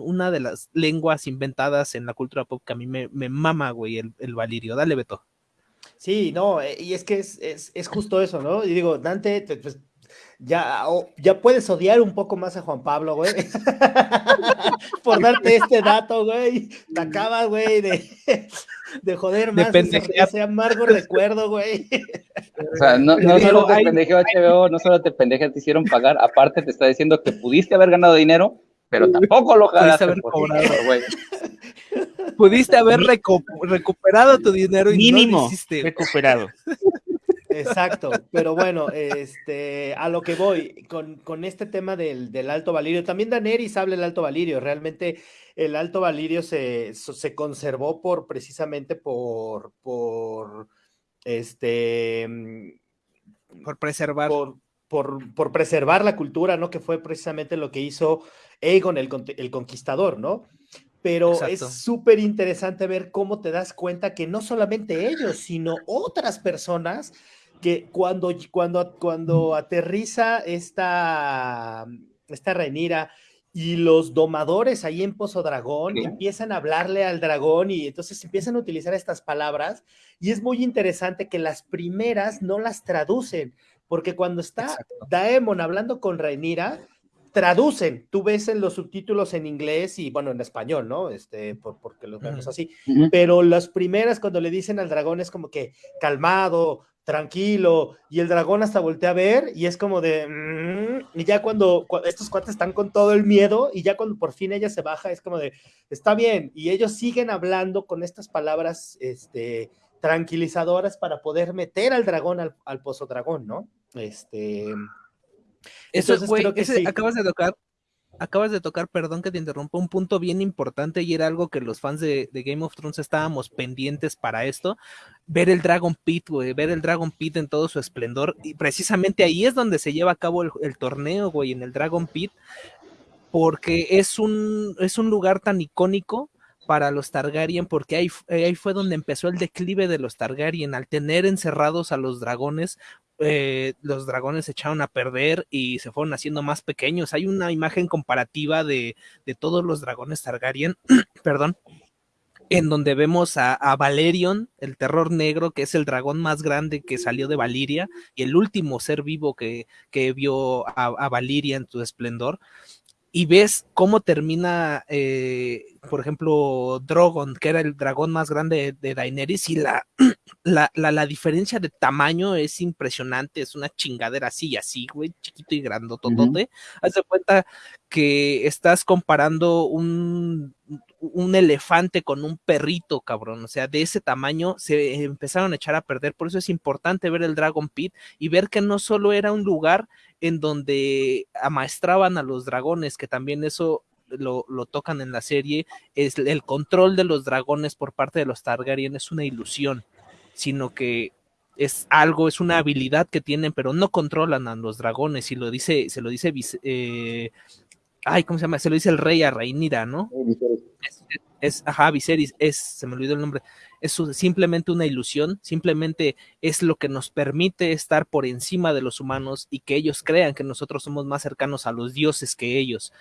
una de las lenguas inventadas en la cultura pop que a mí me, mama, güey, el, el, valirio. Dale, Beto. Sí, no, eh, y es que es, es, justo eso, ¿no? Y digo, Dante, pues, ya, ya puedes odiar un poco más a Juan Pablo, güey. Por darte este dato, güey. Te acabas, güey, de, de joder más. De ese amargo recuerdo, güey. O sea, no, no solo te pendejeó HBO, no solo te pendejeó, te hicieron pagar, aparte te está diciendo que pudiste haber ganado dinero, pero tampoco lo ganaste. Pudiste haber cobrado, güey. Pudiste haber recuperado tu dinero y Mínimo no lo hiciste. recuperado. Exacto, pero bueno, este, a lo que voy, con, con este tema del, del, Alto Valirio, también Daenerys habla del Alto Valirio, realmente el Alto Valirio se, se conservó por, precisamente por, por, este... Mm, por preservar. Por, por, por, preservar la cultura, ¿no? Que fue precisamente lo que hizo Aegon el, el Conquistador, ¿no? pero Exacto. es súper interesante ver cómo te das cuenta que no solamente ellos, sino otras personas que cuando, cuando, cuando aterriza esta, esta Renira y los domadores ahí en Pozo Dragón ¿Sí? empiezan a hablarle al dragón y entonces empiezan a utilizar estas palabras y es muy interesante que las primeras no las traducen, porque cuando está Exacto. Daemon hablando con Renira, traducen, tú ves en los subtítulos en inglés y bueno, en español, ¿no? Este, por, porque los vemos así, uh -huh. pero las primeras cuando le dicen al dragón es como que calmado, tranquilo, y el dragón hasta voltea a ver y es como de, mm", y ya cuando, cuando, estos cuates están con todo el miedo y ya cuando por fin ella se baja es como de, está bien, y ellos siguen hablando con estas palabras, este, tranquilizadoras para poder meter al dragón al, al pozo dragón, ¿no? Este... Eso, Entonces, güey, sí. acabas de tocar, acabas de tocar, perdón que te interrumpa, un punto bien importante y era algo que los fans de, Game of Thrones estábamos pendientes para esto, ver el Dragon Pit, güey, ver el Dragon Pit en todo su esplendor, y precisamente ahí es donde se lleva a cabo el, el torneo, güey, en el Dragon Pit, porque es un, es un lugar tan icónico para los Targaryen, porque ahí, ahí, fue donde empezó el declive de los Targaryen, al tener encerrados a los dragones, eh, los dragones se echaron a perder y se fueron haciendo más pequeños. Hay una imagen comparativa de, de todos los dragones Targaryen, perdón, en donde vemos a, Valerion, el terror negro, que es el dragón más grande que salió de Valiria y el último ser vivo que, que vio a, a Valiria en su esplendor y ves cómo termina, eh, por ejemplo, Drogon, que era el dragón más grande de, de Daenerys, y la, la, la, la, diferencia de tamaño es impresionante, es una chingadera así y así, güey, chiquito y grandototote. Uh -huh. Haz de cuenta que estás comparando un, un elefante con un perrito, cabrón. O sea, de ese tamaño se empezaron a echar a perder. Por eso es importante ver el Dragon Pit y ver que no solo era un lugar en donde amaestraban a los dragones, que también eso lo, lo, tocan en la serie, es el control de los dragones por parte de los Targaryen es una ilusión, sino que es algo, es una habilidad que tienen, pero no controlan a los dragones, y lo dice, se lo dice eh, ay, ¿cómo se llama? Se lo dice el rey a Reinira, ¿no? Es, es, ajá, Viserys, es, se me olvidó el nombre, es simplemente una ilusión, simplemente es lo que nos permite estar por encima de los humanos y que ellos crean que nosotros somos más cercanos a los dioses que ellos.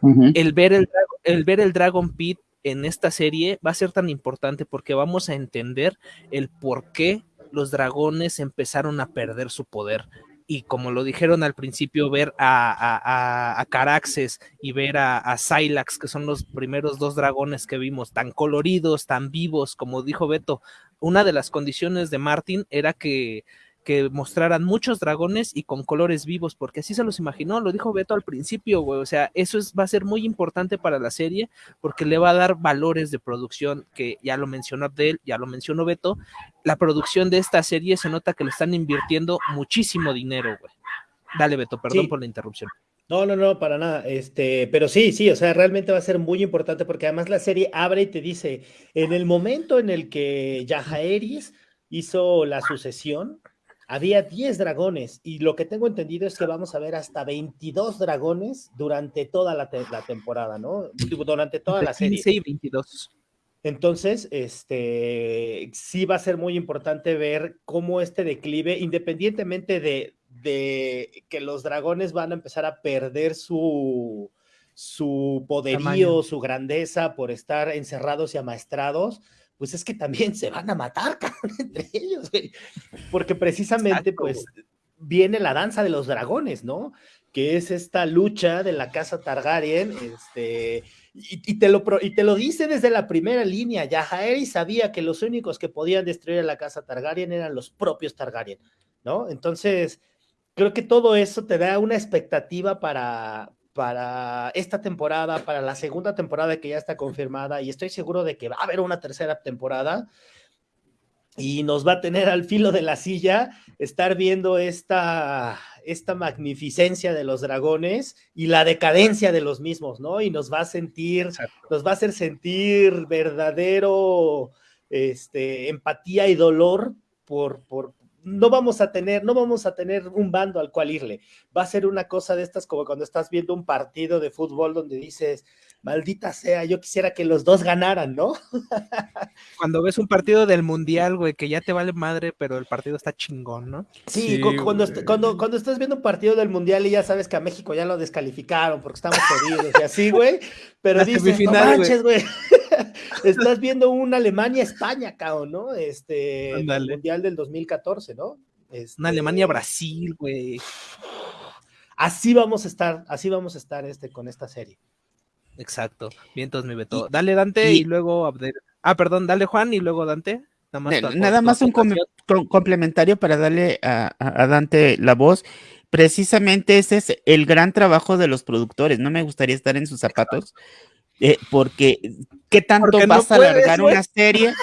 Uh -huh. el, ver el, el ver el Dragon Pit en esta serie va a ser tan importante porque vamos a entender el por qué los dragones empezaron a perder su poder y como lo dijeron al principio, ver a, Caraxes y ver a, a Silax, que son los primeros dos dragones que vimos, tan coloridos, tan vivos, como dijo Beto, una de las condiciones de Martin era que, que mostraran muchos dragones y con colores vivos, porque así se los imaginó, lo dijo Beto al principio, güey, o sea, eso es, va a ser muy importante para la serie, porque le va a dar valores de producción, que ya lo mencionó Abdel, ya lo mencionó Beto, la producción de esta serie se nota que le están invirtiendo muchísimo dinero, güey. Dale, Beto, perdón sí. por la interrupción. No, no, no, para nada. Este, pero sí, sí, o sea, realmente va a ser muy importante porque además la serie abre y te dice, en el momento en el que Yajaeris hizo la sucesión, había 10 dragones y lo que tengo entendido es que vamos a ver hasta 22 dragones durante toda la, te la temporada, ¿no? Durante toda la serie. 15 y 22. Entonces, este, sí va a ser muy importante ver cómo este declive, independientemente de, de que los dragones van a empezar a perder su, su poderío, Tamaño. su grandeza por estar encerrados y amaestrados, pues es que también se van a matar, cabrón, entre ellos, güey. Porque precisamente, Exacto. pues, viene la danza de los dragones, ¿no? Que es esta lucha de la casa Targaryen, este, y, y, te, lo, y te lo dice desde la primera línea, Yajaeri sabía que los únicos que podían destruir a la casa Targaryen eran los propios Targaryen, ¿no? Entonces, creo que todo eso te da una expectativa para, para esta temporada, para la segunda temporada que ya está confirmada, y estoy seguro de que va a haber una tercera temporada. y nos va a tener al filo de la silla estar viendo esta, esta magnificencia de los dragones y la decadencia de los mismos, ¿no? Y nos va a sentir, nos va a hacer sentir verdadero este, empatía y dolor por, por, no vamos a tener, no vamos a tener un bando al cual irle. Va a ser una cosa de estas como cuando estás viendo un partido de fútbol donde dices, maldita sea, yo quisiera que los dos ganaran, ¿no? Cuando ves un partido del mundial, güey, que ya te vale madre, pero el partido está chingón, ¿no? Sí, cuando, cuando, cuando, estás viendo un partido del mundial y ya sabes que a México ya lo descalificaron porque estamos jodidos y así, güey, pero dices, no manches, güey. Estás viendo un Alemania-España, cabrón, ¿no? Este, el mundial del 2014, ¿no? Este... Una Alemania-Brasil, güey. Así vamos a estar, así vamos a estar este, con esta serie. Exacto. Bien, entonces mi Beto. dale Dante y, luego Abdel. Ah, perdón, dale Juan y luego Dante. Nada más, un complementario para darle a, Dante la voz. Precisamente ese es el gran trabajo de los productores. No me gustaría estar en sus zapatos, eh, porque ¿qué tanto vas a alargar una serie?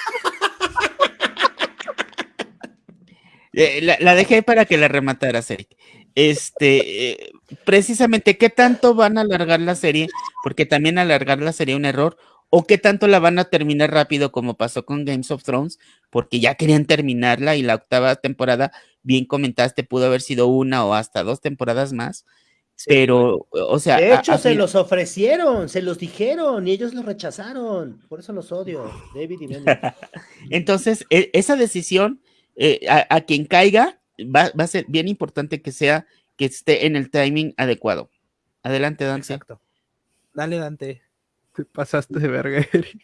Eh, la, la, dejé para que la rematara Eric este, eh, precisamente, ¿qué tanto van a alargar la serie? Porque también alargarla sería un error. ¿O qué tanto la van a terminar rápido como pasó con Games of Thrones? Porque ya querían terminarla y la octava temporada, bien comentaste, pudo haber sido una o hasta dos temporadas más. Pero, o sea. De hecho, se los ofrecieron, se los dijeron y ellos lo rechazaron. Por eso los odio, David y Entonces, e, esa decisión, eh, a, quien caiga, va, a ser bien importante que sea, que esté en el timing adecuado. Adelante, Dante. Exacto. Dale, Dante. Te pasaste de verga, Eric.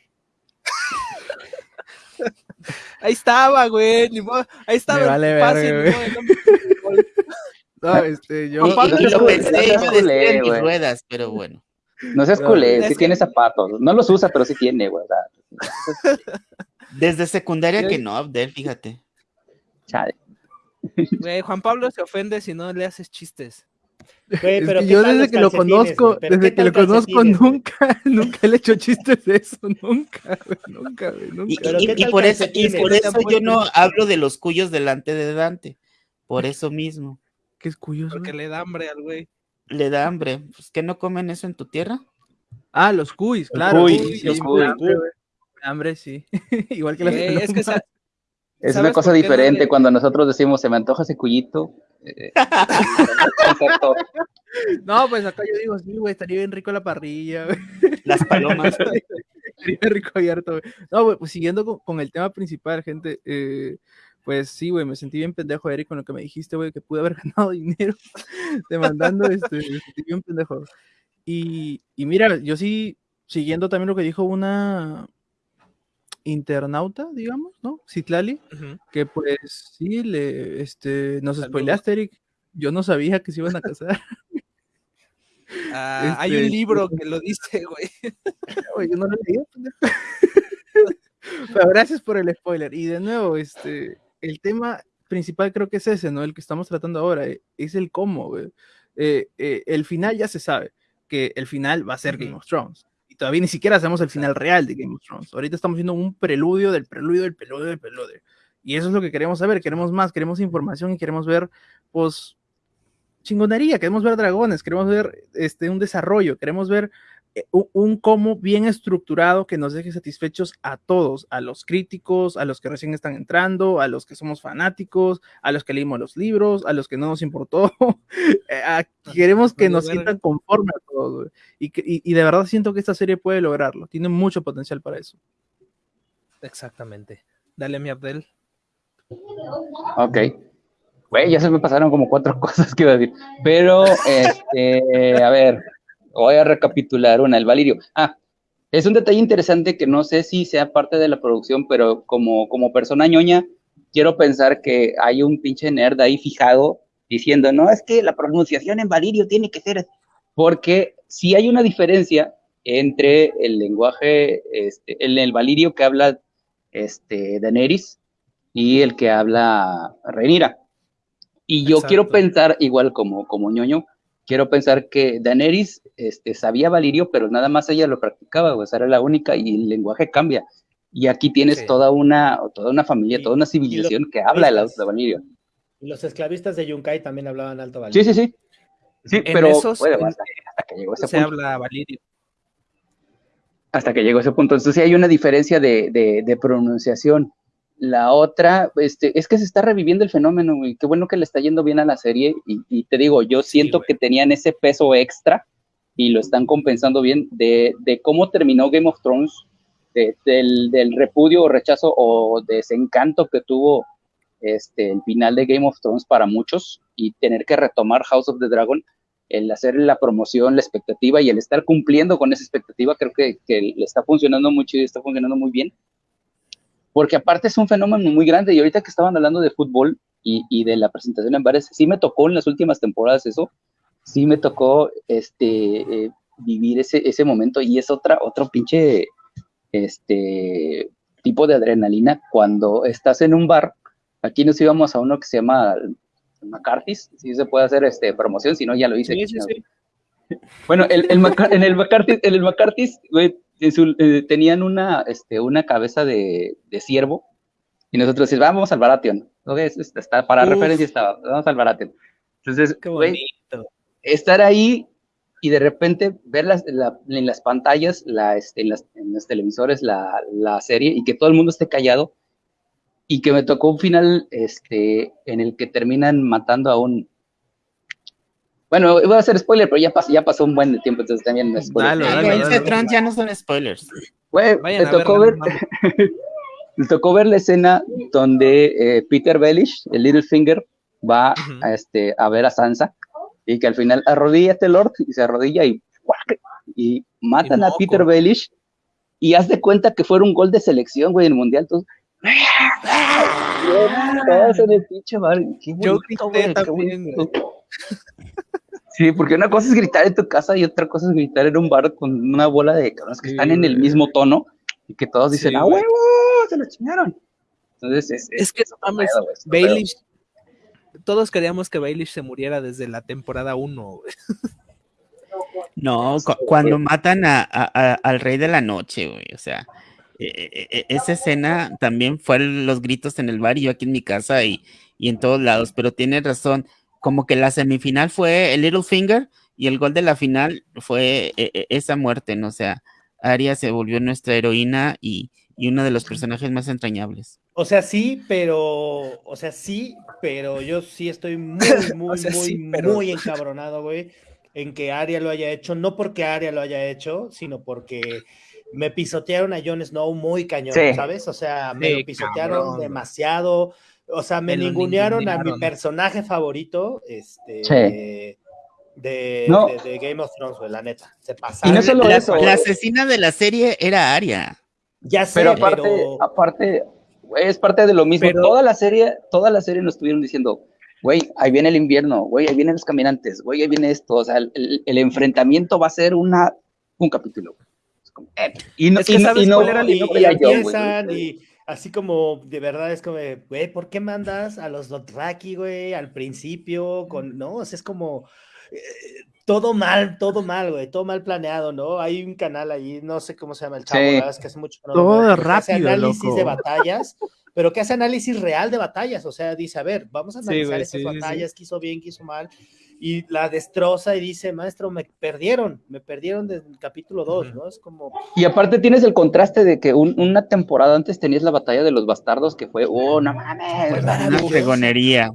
Ahí estaba, güey. Ahí estaba. Me vale verga, güey. No, este, yo. Y, lo pensé, yo decía en mis ruedas, pero bueno. No seas culé, sí tiene zapatos. No los usa, pero sí tiene, güey. Desde secundaria que no, Abdel, fíjate. Chale. Güey, Juan Pablo se ofende si no le haces chistes. pero yo desde que lo conozco, desde que lo conozco nunca, nunca le he hecho chistes de eso, nunca, nunca, nunca. Y, por eso, por eso yo no hablo de los cuyos delante de Dante, por eso mismo. ¿Qué es cuyos? Porque le da hambre al güey. Le da hambre, pues que no comen eso en tu tierra. Ah, los cuys, claro. los cuy, hambre, sí. Igual que las Es que es una cosa diferente cuando nosotros decimos se me antoja ese cuyito. Eh, no, pues acá yo digo, sí, güey, estaría bien rico la parrilla, Las palomas. estaría rico abierto, No, pues siguiendo con, el tema principal, gente, eh, pues sí, güey, me sentí bien pendejo, Eric, con lo que me dijiste, güey, que pude haber ganado dinero demandando, este, me sentí bien pendejo. Y, y mira, yo sí, siguiendo también lo que dijo una, internauta, digamos, ¿no? Citlali, que pues sí, le, este, nos spoileaste, Eric. Yo no sabía que se iban a casar. Ah, hay un este, libro que lo dice, güey. yo no lo leí. Pero gracias por el spoiler. Y de nuevo, este, el tema principal creo que es ese, ¿no? El que estamos tratando ahora, eh, es el cómo. Eh, eh, el final ya se sabe, que el final va a ser Game of Thrones todavía ni siquiera hacemos el final real de Game of Thrones. Ahorita estamos viendo un preludio del preludio del preludio del preludio. Y eso es lo que queremos saber, queremos más, queremos información y queremos ver, pues, chingonería, queremos ver dragones, queremos ver este, un desarrollo, queremos ver un, cómo bien estructurado que nos deje satisfechos a todos, a los críticos, a los que recién están entrando, a los que somos fanáticos, a los que leímos los libros, a los que no nos importó. Eh, queremos que nos sientan conforme a todos. Y, y, de verdad siento que esta serie puede lograrlo. Tiene mucho potencial para eso. Exactamente. Dale, mi Abdel. Ok. Güey, ya se me pasaron como cuatro cosas que iba a decir. Pero, este, a ver, voy a recapitular una, el Valirio. Ah, es un detalle interesante que no sé si sea parte de la producción, pero como, como persona ñoña, quiero pensar que hay un pinche nerd ahí fijado diciendo, no, es que la pronunciación en Valirio tiene que ser, porque si hay una diferencia entre el lenguaje, este, el, el Valirio que habla este, Daenerys y el que habla Rhaenyra. Y yo quiero pensar, igual como, como ñoño, quiero pensar que Daenerys este, sabía Valirio, pero nada más ella lo practicaba, o sea, era la única y el lenguaje cambia. Y aquí tienes Sí. toda una toda una familia, Y- toda una civilización que habla del esclavistas. alto Valirio. Y los esclavistas de Yunkai también hablaban alto Sí, Valirio. sí, sí. Sí, En pero esos- bueno, en- hasta, hasta que llegó ese Se punto. habla Valirio. hasta que llegó ese punto. Entonces sí hay una diferencia de, de- de pronunciación. La otra, este, es que se está reviviendo el fenómeno, güey. Qué bueno que le está yendo bien a la serie. Y, y te digo, yo siento que tenían ese peso extra y lo están compensando bien de, de cómo terminó Game of Thrones, de- del, del repudio o rechazo o desencanto que tuvo este, el final de Game of Thrones para muchos y tener que retomar House of the Dragon el hacer la promoción, la expectativa y el estar cumpliendo con esa expectativa, creo que, que le está funcionando mucho y está funcionando muy bien. Porque aparte es un fenómeno muy grande y ahorita que estaban hablando de fútbol y, y de la presentación en bares, sí me tocó en las últimas temporadas eso, sí me tocó este, eh, vivir ese, ese momento y es otra, otro pinche este, tipo de adrenalina cuando estás en un bar. Aquí nos íbamos a uno que se llama McCarthy's, si se puede hacer este, promoción, si no ya lo hice. Sí, sí, sí. Bueno, el, el en el McCarthy, en el McCarthy's, güey, su- eh, tenían una, este, una cabeza de, de ciervo y nosotros decíamos, vamos al Baratheon. ¿no? Es- es- está, para Uf. referencia estaba, vamos al Baratheon. Entonces, bonito. estar ahí y de repente ver las, la- en las pantallas, la, este, en, las- en los televisores, la, la serie y que todo el mundo esté callado y que me tocó un final este, en el que terminan matando a un... Bueno, voy a hacer spoiler, pero ya pasó, ya pasó un buen de tiempo, entonces también no es spoiler. Dale, dale, dale. Thrones ya no son spoilers. Güey, me tocó ver, me tocó ver la escena donde eh, Peter Bellish, el Littlefinger, va a, este, a ver a Sansa y que al final arrodíllate Lord y se arrodilla y matan Y a. Peter Bellish y haz de cuenta que fuera un gol de selección, güey, en el mundial. Todos, todos en el pinche bar. Qué Yo grité también. Sí, porque una cosa es gritar en tu casa y otra cosa es gritar en un bar con una bola de cabrones que Sí, están en el mismo tono y que todos dicen, Sí, ¡ah, huevo! ¡Se lo chingaron! Entonces, es, Es que, mames. Baelish, todos queríamos que Baelish se muriera desde la temporada 1. No, cu- cuando matan a, a- a- al rey de la noche, güey, o sea, e- e- e- esa escena también fue los gritos en el bar y yo aquí en mi casa y, y en todos lados, pero tienes razón, como que la semifinal fue el Littlefinger y el gol de la final fue e- e- esa muerte, ¿no? O sea, Arya se volvió nuestra heroína y, y uno de los personajes más entrañables. O sea, sí, pero, o sea, sí, pero yo sí estoy muy, muy, sea, muy, sí, pero- muy encabronado, güey, en que Arya lo haya hecho, no porque Arya lo haya hecho, sino porque me pisotearon a Jon Snow muy cañón, Sí. ¿sabes? O sea, me Sí, lo pisotearon cabrón, güey. O sea, me ningunearon a mi personaje favorito, este, Sí. de, No. de- de Game of Thrones, güey, la neta, se Y pasaron. no solo la, eso, la asesina de la serie era Arya. ya sé, Pero pero, aparte, aparte, güey, es parte de lo mismo. Pero- toda la serie, toda la serie nos estuvieron diciendo, güey, ahí viene el invierno, güey, ahí vienen los caminantes, güey, ahí viene esto. O sea, el, el- el enfrentamiento va a ser una, un capítulo. Es como, eh, y no, Es que y no- ¿sabes y no- cuál era y, y y yo, empiezan y así como de verdad es como, güey, ¿por qué mandas a los Dothraki, güey, al principio? Con, no, o sea, es como eh, todo mal, todo mal, güey, todo mal planeado, ¿no? Hay un canal ahí, no sé cómo se llama el chavo, Sí. la verdad es que hace mucho no Todo hace rápido, análisis loco. de batallas, pero que hace análisis real de batallas, o sea, dice, a ver, vamos a Sí, analizar güey, estas sí, batallas, qué hizo bien, qué hizo mal, y la destroza y dice, maestro, me perdieron, me perdieron desde el capítulo 2, Ujú. ¿no? Es como, Y aparte tienes el contraste de que un- una temporada antes tenías la batalla de los bastardos que fue, oh, no mames. Fue Una fregonería.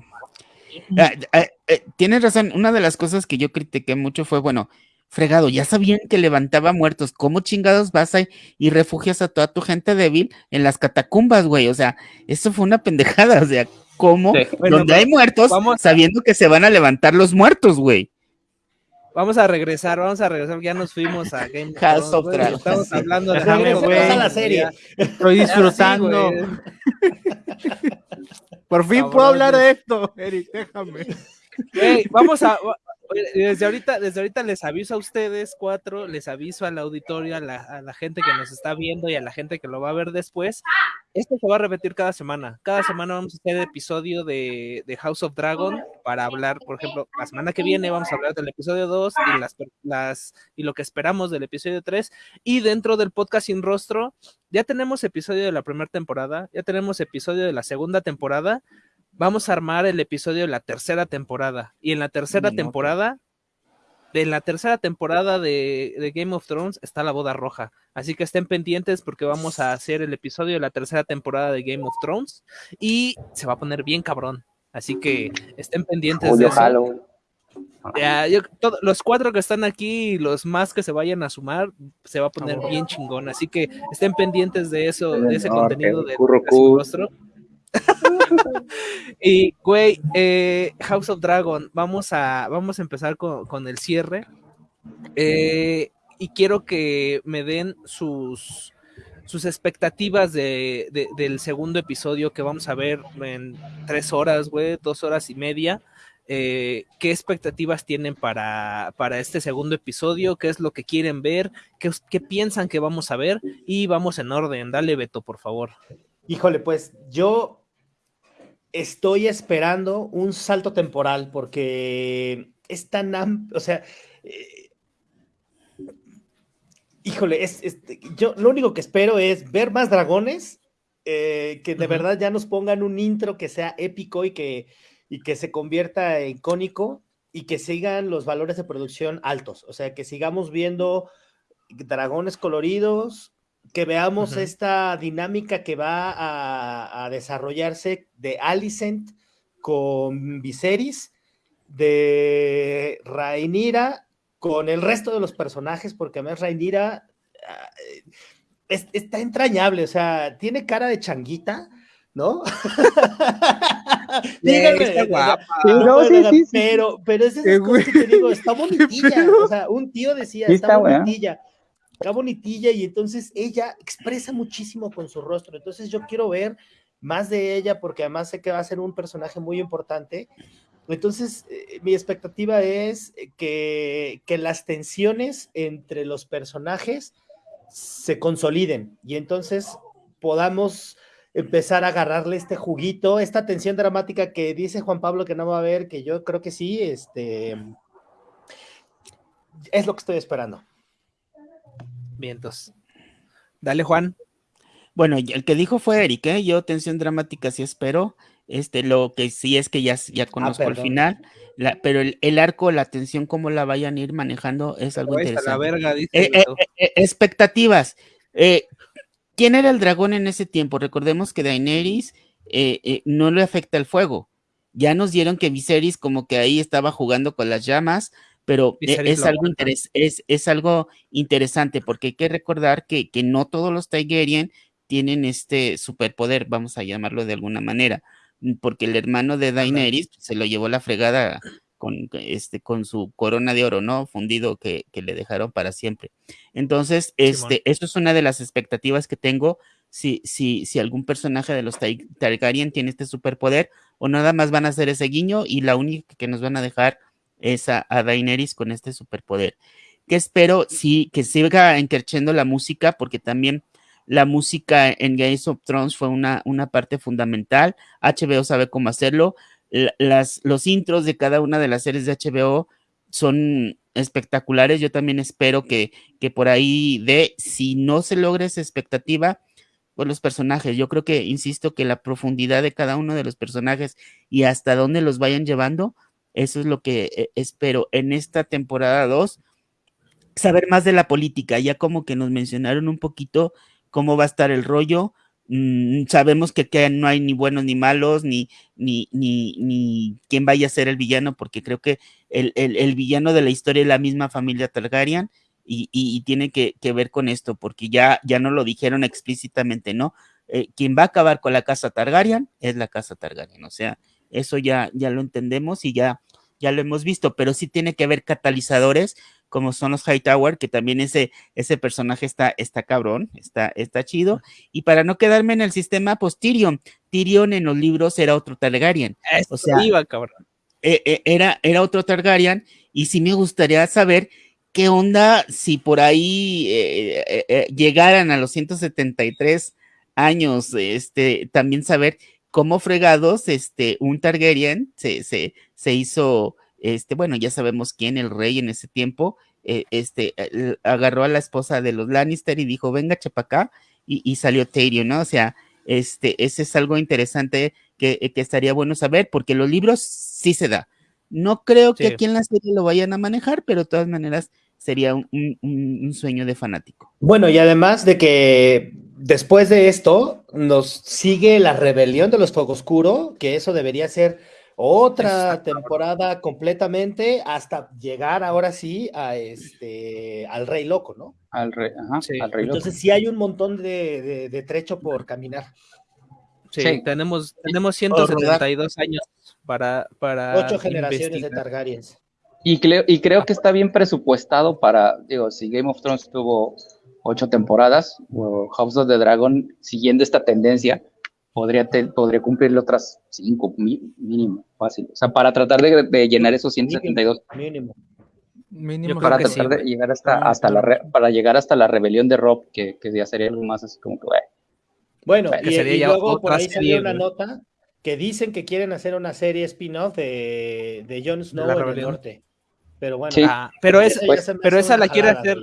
Ah, ah, eh, tienes razón, una de las cosas que yo critiqué mucho fue, bueno, fregado, ya sabían que levantaba muertos, ¿cómo chingados vas ahí y refugias a toda tu gente débil en las catacumbas, güey? O sea, eso fue una pendejada, o sea, ¿cómo? Sí. Bueno, Donde hay muertos, vamos a- sabiendo que se van a levantar los muertos, güey. Vamos a regresar, vamos a regresar, ya nos fuimos a Game of House Dragons. Estamos hablando de a la serie. Estoy disfrutando. Sí. Por fin Cabrón, puedo hablar de esto, Eric, déjame. Güey, vamos a desde ahorita, desde ahorita les aviso a ustedes cuatro, les aviso al auditorio, a la, a la, gente que nos está viendo y a la gente que lo va a ver después. Esto se va a repetir cada semana. Cada semana vamos a hacer episodio de, de House of Dragon para hablar, por ejemplo, la semana que viene vamos a hablar del episodio 2 y las, las y lo que esperamos del episodio 3. Y dentro del podcast sin rostro, ya tenemos episodio de la primera temporada, ya tenemos episodio de la segunda temporada vamos a armar el episodio de la tercera temporada. Y en la tercera temporada, de la tercera temporada de, de, Game of Thrones está la boda roja. Así que estén pendientes porque vamos a hacer el episodio de la tercera temporada de Game of Thrones y se va a poner bien cabrón. Así que estén pendientes de eso. Ya, yo, todo, los cuatro que están aquí y los más que se vayan a sumar, se va a poner bien chingón. Así que estén pendientes de eso, de ese contenido de, de rostro. Y, güey, eh, House of Dragon, vamos a, vamos a empezar con, con el cierre. Eh, y quiero que me den sus, sus expectativas de, de, del segundo episodio que vamos a ver en tres horas, güey, dos horas y media. Eh, ¿Qué expectativas tienen para, para, este segundo episodio? ¿Qué es lo que quieren ver? ¿Qué, ¿Qué piensan que vamos a ver? Y vamos en orden. Dale, Beto, por favor. Híjole, pues yo estoy esperando un salto temporal porque es tan amplio, o sea, eh, híjole, es, es, yo lo único que espero es ver más dragones, eh, que de uh -huh. verdad ya nos pongan un intro que sea épico y que, y que se convierta en icónico y que sigan los valores de producción altos, o sea, que sigamos viendo dragones coloridos, que veamos uh -huh. esta dinámica que va a, a, desarrollarse de Alicent con Viserys, de Rhaenyra con el resto de los personajes, porque además Rhaenyra uh, es, está entrañable, o sea, tiene cara de changuita, ¿no? Díganme, está guapa. No, sí, sí, sí, pero, pero es esas cosas que te digo, está bonitilla, o sea, un tío decía, está, está bonitilla. Está bonitilla y entonces ella expresa muchísimo con su rostro. Entonces yo quiero ver más de ella porque además sé que va a ser un personaje muy importante. Entonces eh, mi expectativa es que, que, las tensiones entre los personajes se consoliden y entonces podamos empezar a agarrarle este juguito, esta tensión dramática que dice Juan Pablo que no va a haber, que yo creo que sí, este es lo que estoy esperando. Vientos. Dale, Juan. Bueno, el que dijo fue Eric, ¿eh? Yo tensión dramática sí espero. Este, lo que sí es que ya, ya conozco ah, el final, la, pero el, el, arco, la tensión, cómo la vayan a ir manejando es algo interesante. La verga, dice eh, eh, eh, expectativas. ¿Quién era el dragón en ese tiempo? Recordemos que Daenerys no le afecta el fuego. Ya nos dieron que Viserys como que ahí estaba jugando con las llamas, pero e, es algo, interes es, es algo, interesante porque hay que recordar que, que, no todos los Targaryen tienen este superpoder, vamos a llamarlo de alguna manera, mm, porque el hermano de Daenerys se lo llevó la fregada con, este, con su corona de oro, ¿no? Fundido que, que le dejaron para siempre. Entonces, este, eso es una de las expectativas que tengo. Si, si, si algún personaje de los Targaryen tiene este superpoder, o nada más van a hacer ese guiño y la única que nos van a dejar es a, Daenerys con este superpoder. Que espero sí que siga encarchendo la música, porque también la música en Game of Thrones fue una, una parte fundamental. HBO sabe cómo hacerlo. Las, los intros de cada una de las series de HBO son espectaculares. Yo también espero que, que por ahí de, si no se logra esa expectativa, pues los personajes. Yo creo que, insisto, que la profundidad de cada uno de los personajes y hasta dónde los vayan llevando eso es lo que eh, espero en esta temporada 2. Saber más de la política, ya como que nos mencionaron un poquito cómo va a estar el rollo. Mm, sabemos que, que, no hay ni buenos ni malos, ni, ni, ni, ni quién vaya a ser el villano, porque creo que el, el, el villano de la historia es la misma familia Targaryen y, y, tiene que, que, ver con esto, porque ya, ya no lo dijeron explícitamente, ¿no? Eh, quien va a acabar con la casa Targaryen es la casa Targaryen, o sea, eso ya, ya lo entendemos y ya, ya lo hemos visto, pero sí tiene que haber catalizadores como son los Hightower, que también ese, ese personaje está, está cabrón, está, está chido. Y para no quedarme en el sistema, pues Tyrion. Tyrion en los libros era otro Targaryen. Esto o sea, iba, cabrón. Eh, eh, era, era otro Targaryen y sí me gustaría saber qué onda si por ahí eh, llegaran a los 173 años, este, también saber cómo fregados, este, un Targaryen se, se, se hizo, este, bueno, ya sabemos quién, el rey en ese tiempo, este, agarró a la esposa de los Lannister y dijo, venga, chapacá, y, y salió Tyrion, ¿no? O sea, este, ese es algo interesante que, que, estaría bueno saber, porque los libros sí se da. No creo que aquí en la serie lo vayan a manejar, pero de todas maneras sería un, un, un, sueño de fanático. Bueno, y además de que después de esto nos sigue la rebelión de los Fuego Oscuro, que eso debería ser otra temporada completamente hasta llegar ahora sí a este al Rey Loco, ¿no? Al Rey, ajá, sí. al rey Entonces loco. sí hay un montón de, de, de trecho por caminar. Sí, sí, tenemos, tenemos 172 años para, para ocho generaciones investigar. de Targaryens. Y creo, y creo que está bien presupuestado para, digo, si Game of Thrones tuvo ocho temporadas, House of the Dragon, siguiendo esta tendencia, podría, te, podría cumplirle otras cinco, mínimo, fácil. O sea, para tratar de, de llenar esos 172. Mínimo. mínimo. para tratar sí, de llegar hasta, hasta la re, para llegar hasta la rebelión de Rob, que, que ya sería algo más así como que, bueno. Bueno, y, y luego por ahí salió una nota que dicen que quieren hacer una serie spin-off de, de Jon Snow en el norte. Pero bueno, sí. ah, pero, es, pues, pero esa la quiere hacer.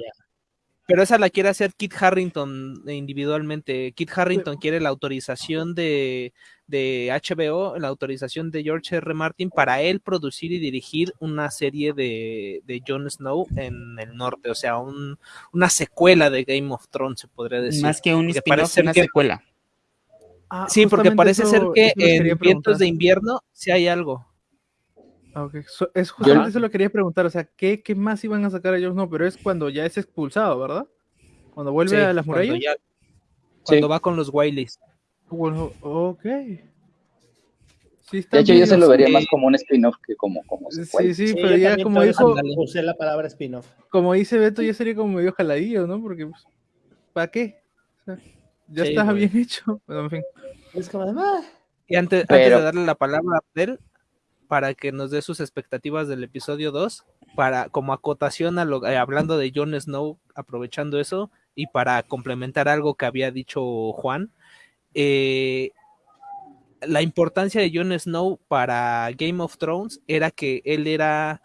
Pero esa la quiere hacer Kit Harrington individualmente. Kit Harrington quiere la autorización de, de, HBO, la autorización de George R. Martin para él producir y dirigir una serie de, de Jon Snow en el norte. O sea, un, una secuela de Game of Thrones, se podría decir. Más que un spin-off, una que, secuela. Ah, sí, porque parece eso, ser que en Vientos de Invierno sí hay algo. Okay. So, es justamente Yo, eso lo quería preguntar, o sea, ¿qué, ¿qué, más iban a sacar a ellos? No, pero es cuando ya es expulsado, ¿verdad? Cuando vuelve sí, a las murallas. Cuando, ya, cuando sí. va con los Wileys. Bueno, ok. Sí, de hecho, yo se lo vería más como un spin-off que como, como sí, sí, sí, pero ya como dijo... Usé la palabra spin-off. Como dice Beto, ya sería como medio jaladillo, ¿no? Porque, pues, ¿para qué? O sea, ya estaba bien hecho, pero en fin. Es como además... Y antes, pero... antes de darle la palabra a Abdel, para que nos dé sus expectativas del episodio 2, para como acotación a lo, eh, hablando de Jon Snow, aprovechando eso, y para complementar algo que había dicho Juan, eh, la importancia de Jon Snow para Game of Thrones era que él era,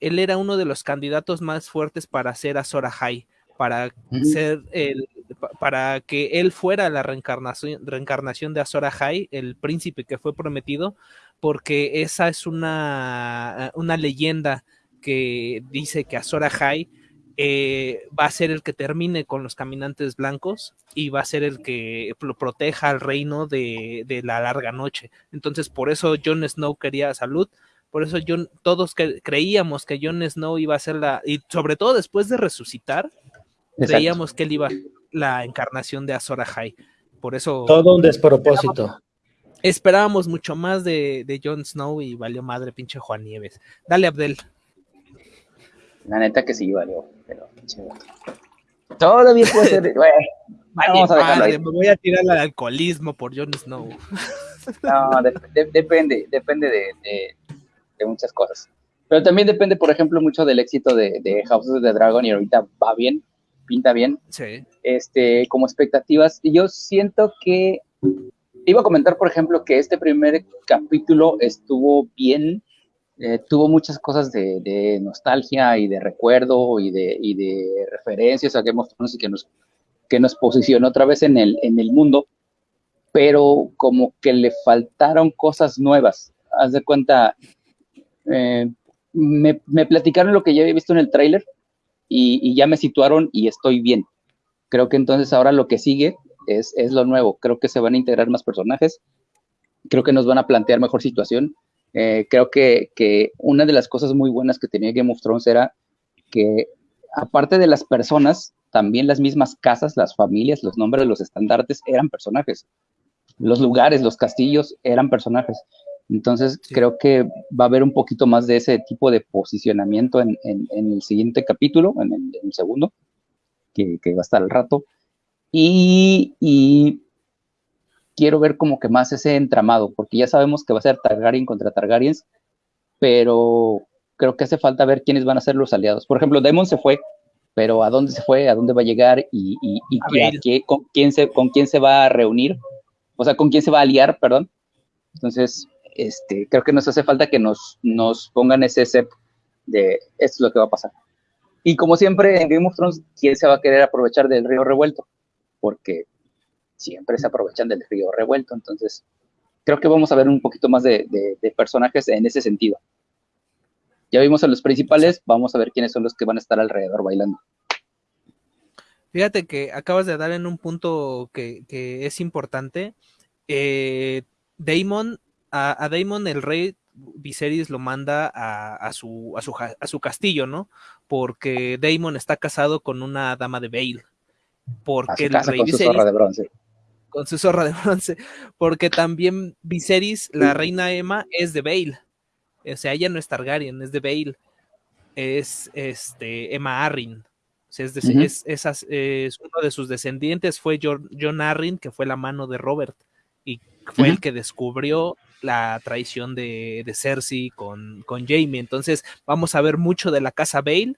él era uno de los candidatos más fuertes para ser Azor Ahai, para ser el, para que él fuera la reencarnación, reencarnación de Azor Ahai, el príncipe que fue prometido, porque esa es una, una leyenda que dice que Azor Ahai eh, va a ser el que termine con los caminantes blancos y va a ser el que lo proteja al reino de, de la larga noche. Entonces, por eso Jon Snow quería salud, por eso John, todos creíamos que Jon Snow iba a ser la, y sobre todo después de resucitar, Exacto. creíamos que él iba la encarnación de Azor Ahai. Por eso. Todo un despropósito. Esperábamos mucho más de, de Jon Snow y valió madre pinche Juan Nieves. Dale, Abdel. La neta que sí valió, pero todavía puede ser. Bueno, vamos a me voy a tirar al alcoholismo por Jon Snow. No, de, de, depende, depende de, de, muchas cosas. Pero también depende, por ejemplo, mucho del éxito de, de House of the Dragon y ahorita va bien, pinta bien. Sí. Este, como expectativas. Y yo siento que iba a comentar, por ejemplo, que este primer capítulo estuvo bien, eh, tuvo muchas cosas de, de, nostalgia y de recuerdo y de, y de referencias a Game of Thrones y que nos, que nos posicionó otra vez en el, en el mundo, pero como que le faltaron cosas nuevas. Haz de cuenta, eh, me, me, platicaron lo que ya había visto en el tráiler y, ya me situaron y estoy bien. Creo que entonces ahora lo que sigue es, es lo nuevo. Creo que se van a integrar más personajes, creo que nos van a plantear mejor situación eh, creo que, que, una de las cosas muy buenas que tenía Game of Thrones era que, aparte de las personas, también las mismas casas, las familias, los nombres, los estandartes eran personajes. Los lugares, los castillos eran personajes. Entonces, sí. creo que va a haber un poquito más de ese tipo de posicionamiento en, en, en el siguiente capítulo, en el, en el segundo, que, que, va a estar al rato. Y, y quiero ver como que más ese entramado, porque ya sabemos que va a ser Targaryen contra Targaryens, pero creo que hace falta ver quiénes van a ser los aliados. Por ejemplo, Demon se fue, pero ¿a dónde se fue? ¿A dónde va a llegar? ¿Y, y, y qué, con, quién se, con quién se va a reunir? O sea, ¿con quién se va a aliar? Perdón. Entonces, este, creo que nos hace falta que nos, nos pongan ese set de esto es lo que va a pasar. Y como siempre en Game of Thrones, ¿quién se va a querer aprovechar del río revuelto? Porque siempre se aprovechan del río revuelto. Entonces, creo que vamos a ver un poquito más de, de, personajes en ese sentido. Ya vimos a los principales, vamos a ver quiénes son los que van a estar alrededor bailando. Fíjate que acabas de dar en un punto que, que es importante. Eh, Damon, a, a, Damon el rey Viserys lo manda a, a, su, a, su, a su castillo, ¿no? Porque Damon está casado con una dama de Bale. Porque el rey con Viserys, su zorra de bronce. Con su zorra de bronce. Porque también Viserys, la reina Emma, es de Bale. O sea, ella no es Targaryen, es de Bale. Es este, Emma Arryn. O sea, es, de, uh -huh. es, es, es, uno de sus descendientes fue John, John, Arryn, que fue la mano de Robert. Y fue uh -huh. el que descubrió la traición de, de Cersei con, con, Jamie. Entonces, vamos a ver mucho de la casa Bale,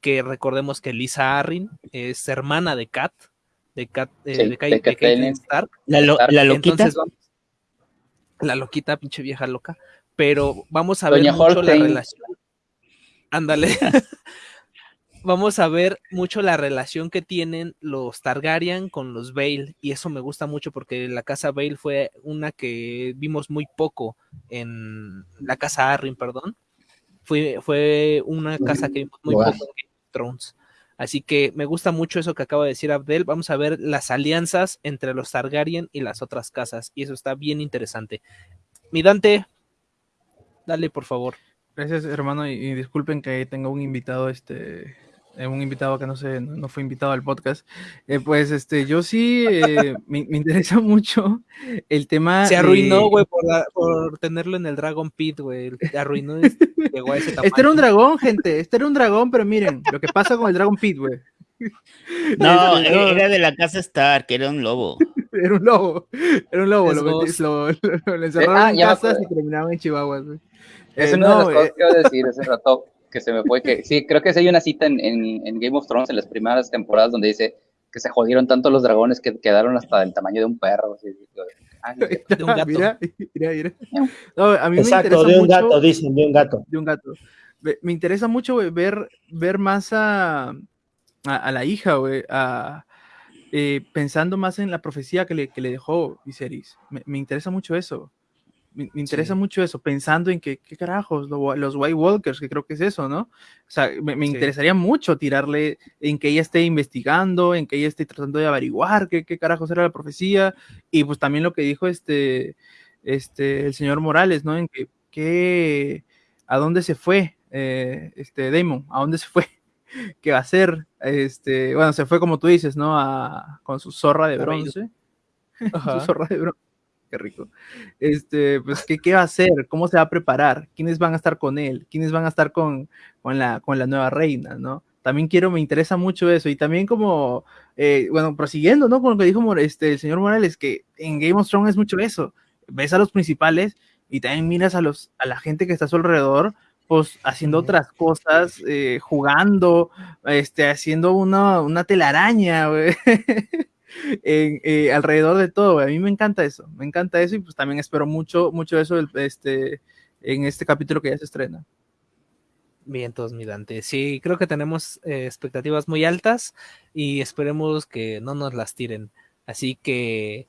que recordemos que Lisa Arryn es hermana de Kat, de Kat, eh, sí, de, Stark. La, lo, la loquita. Entonces, vamos, la loquita, pinche vieja loca. Pero vamos a Doña ver mucho Holstein. la relación. Ándale. vamos a ver mucho la relación que tienen los Targaryen con los Bale y eso me gusta mucho porque la casa Bale fue una que vimos muy poco en la casa Arryn, perdón. Fue, fue una casa que vimos muy poco en Game of Thrones. Así que me gusta mucho eso que acaba de decir Abdel. Vamos a ver las alianzas entre los Targaryen y las otras casas y eso está bien interesante. Mi Dante, dale por favor. Gracias hermano y, y disculpen que tenga un invitado este un invitado que no sé, no fue invitado al podcast, eh, pues este, yo sí eh, me, me, interesa mucho el tema. Se arruinó, güey, de... por, por, tenerlo en el Dragon Pit, güey. Se arruinó, este, llegó a ese tamaño. Este era un dragón, gente, este era un dragón, pero miren, lo que pasa con el Dragon Pit, güey. No, era de la casa Stark, era un lobo. Era un lobo, era un lobo, lo, metí, lo, lo, lo, encerraron ah, en casas y terminaban en chihuahuas, güey. Es eh, una no, de las cosas que iba a decir ese rato que se me fue que sí, creo que sí hay una cita en, en, en, Game of Thrones en las primeras temporadas donde dice que se jodieron tanto los dragones que quedaron hasta del tamaño de un perro. Así, de un gato. Mira, mira, mira. No, a mí Exacto, me interesa de un mucho, gato, dicen, de un gato. De un gato. Me, me interesa mucho wey, ver, ver más a, a, a la hija, güey, a, eh, pensando más en la profecía que le, que le dejó Viserys. Me, me interesa mucho eso me, me interesa sí. mucho eso, pensando en que, qué carajos, lo, los White Walkers, que creo que es eso, ¿no? O sea, me, me sí. interesaría mucho tirarle en que ella esté investigando, en que ella esté tratando de averiguar qué, qué carajos era la profecía, y pues también lo que dijo este, este, el señor Morales, ¿no? En que, que a dónde se fue eh, este Damon, a dónde se fue, qué va a hacer, este, bueno, se fue como tú dices, ¿no? A, con su zorra de bronce, su zorra de bronce qué rico. Este, pues, ¿qué, ¿qué, va a hacer? ¿Cómo se va a preparar? ¿Quiénes van a estar con él? ¿Quiénes van a estar con, con, la, con la nueva reina, no? También quiero, me interesa mucho eso. Y también como, eh, bueno, prosiguiendo, ¿no? Con lo que dijo este, el señor Morales, que en Game of Thrones es mucho eso. Ves a los principales y también miras a, los, a la gente que está a su alrededor, pues haciendo otras cosas, eh, jugando, este, haciendo una, una telaraña, güey. eh, alrededor de todo, a mí me encanta eso, me encanta eso y pues también espero mucho, mucho eso este, en este capítulo que ya se estrena. Bien, entonces, mi sí, creo que tenemos eh, expectativas muy altas y esperemos que no nos las tiren. Así que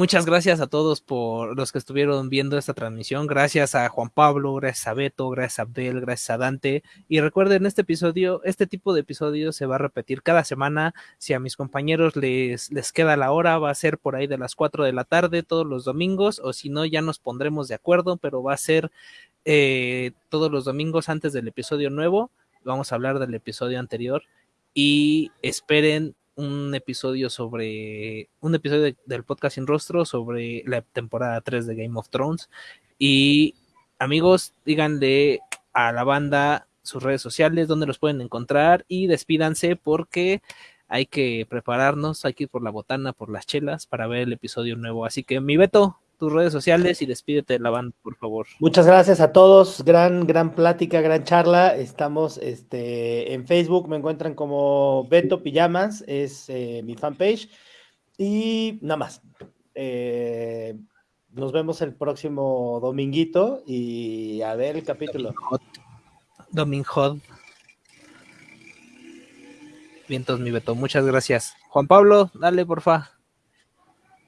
Muchas gracias a todos por los que estuvieron viendo esta transmisión. Gracias a Juan Pablo, gracias a Beto, gracias a Abdel, gracias a Dante. Y recuerden, este episodio, este tipo de episodios se va a repetir cada semana. Si a mis compañeros les, les queda la hora, va a ser por ahí de las 4 de la tarde todos los domingos, o si no, ya nos pondremos de acuerdo, pero va a ser eh, todos los domingos antes del episodio nuevo. Vamos a hablar del episodio anterior y esperen un episodio sobre un episodio de, del podcast sin rostro sobre la temporada 3 de Game of Thrones. Y amigos díganle a la banda sus redes sociales donde los pueden encontrar y despídanse porque hay que prepararnos hay que ir por la botana por las chelas para ver el episodio nuevo. Así que mi Beto tus redes sociales y despídete de la banda, por favor. Muchas gracias a todos, gran, gran plática, gran charla. Estamos este, en Facebook, me encuentran como Beto Pijamas, es eh, mi fanpage. Y nada más. Eh, nos vemos el próximo dominguito y a ver el capítulo. Domingo. Vientos, mi Beto, muchas gracias. Juan Pablo, dale, porfa.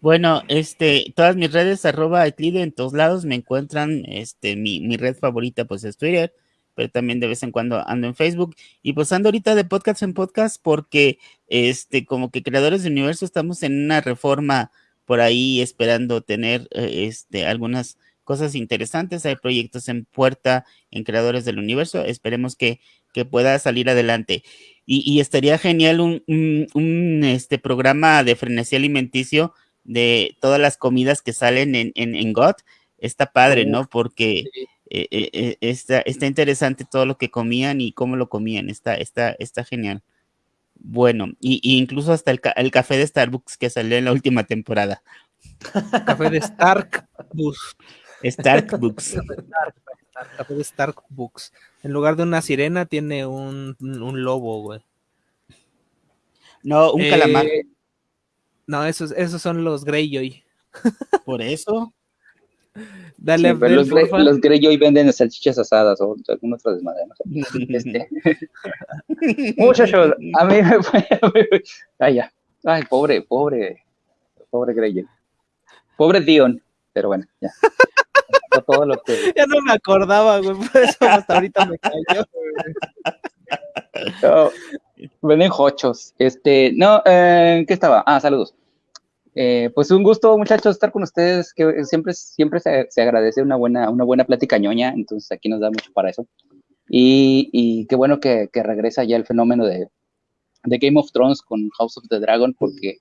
Bueno, este, todas mis redes, arroba Eclide, en todos lados me encuentran, este, mi, mi, red favorita, pues es Twitter, pero también de vez en cuando ando en Facebook, y pues ando ahorita de podcast en podcast, porque, este, como que creadores de universo estamos en una reforma por ahí esperando tener, eh, este, algunas cosas interesantes, hay proyectos en puerta en creadores del universo, esperemos que, que pueda salir adelante. Y, y estaría genial un, un, un, este, programa de frenesí alimenticio de todas las comidas que salen en, en, en GOT. Está padre, ¿no? Porque eh, eh, eh, está, está interesante todo lo que comían y cómo lo comían. Está, está, está genial. Bueno, y, y incluso hasta el, el café de Starbucks que salió en la última temporada. Café de Stark Bus. Starbucks. Café de Stark Books. En lugar de una sirena, tiene un, un lobo, güey. No, un Eh, calamar. No, esos, esos son los Greyjoy. Por eso. Dale, Sí, pero los, Grey- los Greyjoy venden salchichas asadas o algún otro desmadre. no sé. Este, muchachos, a mí me fue. Ay, ya. Ay, pobre, pobre, pobre Greyjoy. Pobre Dion. Pero bueno, ya. Fue todo lo que. Ya no me acordaba, güey. Por eso hasta ahorita me cayó. No, venden hochos. Este, no, eh, ¿qué estaba? Ah, saludos. Eh, pues un gusto, muchachos, estar con ustedes, que siempre, siempre se, se agradece una buena, una buena plática ñoña, entonces aquí nos da mucho para eso. Y, y qué bueno que, que regresa ya el fenómeno de, de Game of Thrones con House of the Dragon, porque,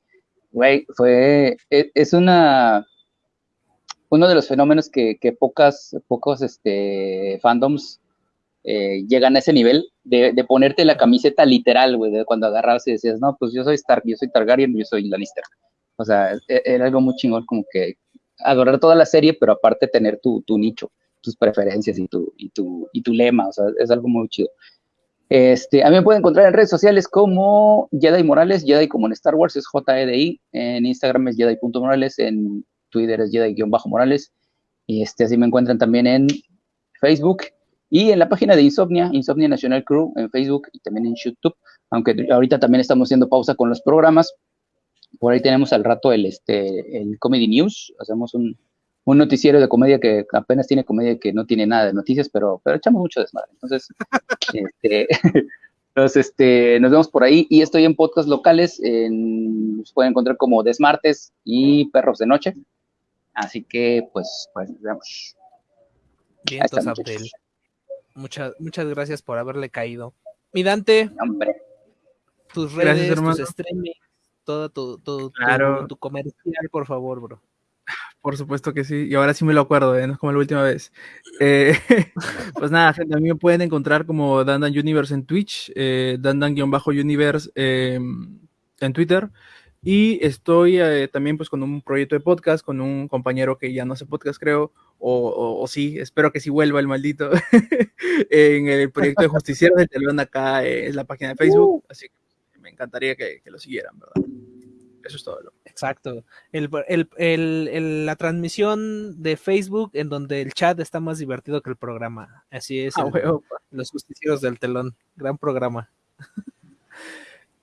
güey, fue, e- es una, uno de los fenómenos que, que pocas, pocos este, fandoms eh, llegan a ese nivel de, ponerte la camiseta literal, güey, de cuando agarrabas y decías, no, pues yo soy Stark, yo soy Targaryen, yo soy Lannister. O sea, e- era algo muy chingón, como que adorar toda la serie, pero aparte tener tu, nicho, tus preferencias y tu lema, o sea, es algo muy chido. Este, a mí me pueden encontrar en redes sociales como Jedi Morales, Jedi como en Star Wars es JEDI, en Instagram es Jedi.morales, en Twitter es Jedi-Morales, y este, así me encuentran también en Facebook y en la página de Insomnia, Insomnia National Crew, en Facebook y también en YouTube, aunque ahorita también estamos haciendo pausa con los programas. Por ahí tenemos al rato el, este, el Comedy News, hacemos un, un noticiero de comedia que apenas tiene comedia que no tiene nada de noticias, pero, pero echamos mucho desmadre. Entonces, este, entonces este, nos vemos por ahí y estoy en podcast locales, en, nos pueden encontrar como Desmartes y Perros de Noche. Así que, pues, pues nos vemos. Bien, entonces. Muchas, muchas gracias por haberle caído. Mi Dante, Hombre. tus redes, tus streaming, todo tu, Claro. tu comercial, por favor, bro. Por supuesto que sí, y ahora sí me lo acuerdo, ¿eh? no es como la última vez. Eh, pues nada, gente, a mí me pueden encontrar como Dandan Universe en Twitch, eh, Dandan-Universe eh, en Twitter, y estoy eh, también pues con un proyecto de podcast, con un compañero que ya no hace podcast creo, o, o- o sí, espero que sí vuelva el maldito, en el proyecto de Justicieros del Telón acá eh, es la página de Facebook, así que me encantaría que, que lo siguieran, ¿verdad? Eso es todo. Lo. Exacto. El, el- el- la transmisión de Facebook en donde el chat está más divertido que el programa. Así es. Ah. Los justicieros del telón. Gran programa.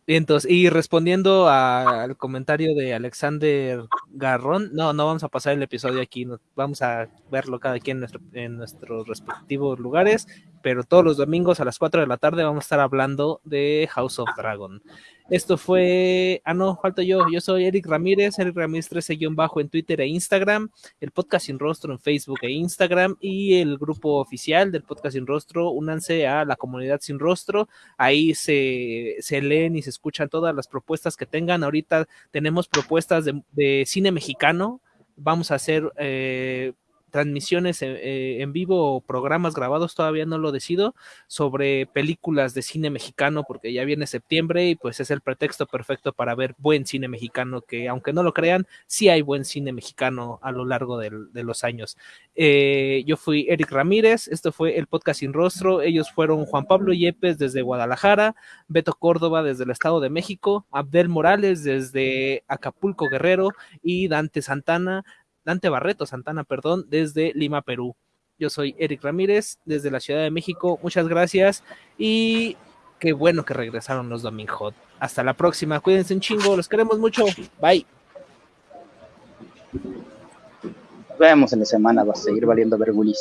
Y entonces, y respondiendo al comentario de Alexander Garrón, no, no vamos a pasar el episodio aquí, vamos a verlo cada quien en, nuestro- en nuestros respectivos lugares, pero todos los domingos a las 4 de la tarde vamos a estar hablando de House of Dragon. Esto fue, ah no, falta yo, yo soy Eric Ramírez, Eric Ramírez 13 bajo en Twitter e Instagram, el podcast sin rostro en Facebook e Instagram y el grupo oficial del podcast sin rostro, únanse a la comunidad sin rostro, ahí se, se leen y se escuchan todas las propuestas que tengan, ahorita tenemos propuestas de, de cine mexicano, vamos a hacer... Eh, transmisiones eh, en vivo o programas grabados, todavía no lo decido, sobre películas de cine mexicano, porque ya viene septiembre y pues es el pretexto perfecto para ver buen cine mexicano, que aunque no lo crean, sí hay buen cine mexicano a lo largo de los años. Eh, yo fui Eric Ramírez, esto fue el podcast sin rostro, ellos fueron Juan Pablo Yepes desde Guadalajara, Beto Córdoba desde el Estado de México, Abdel Morales desde Acapulco Guerrero y Dante Santana Dante Barreto Santana, perdón, desde Lima, Perú. Yo soy Eric Ramírez, desde la Ciudad de México. Muchas gracias y qué bueno que regresaron los Domingo. Hasta la próxima. Cuídense un chingo. Los queremos mucho. Bye. Nos vemos en la semana. Va a seguir valiendo vergulis.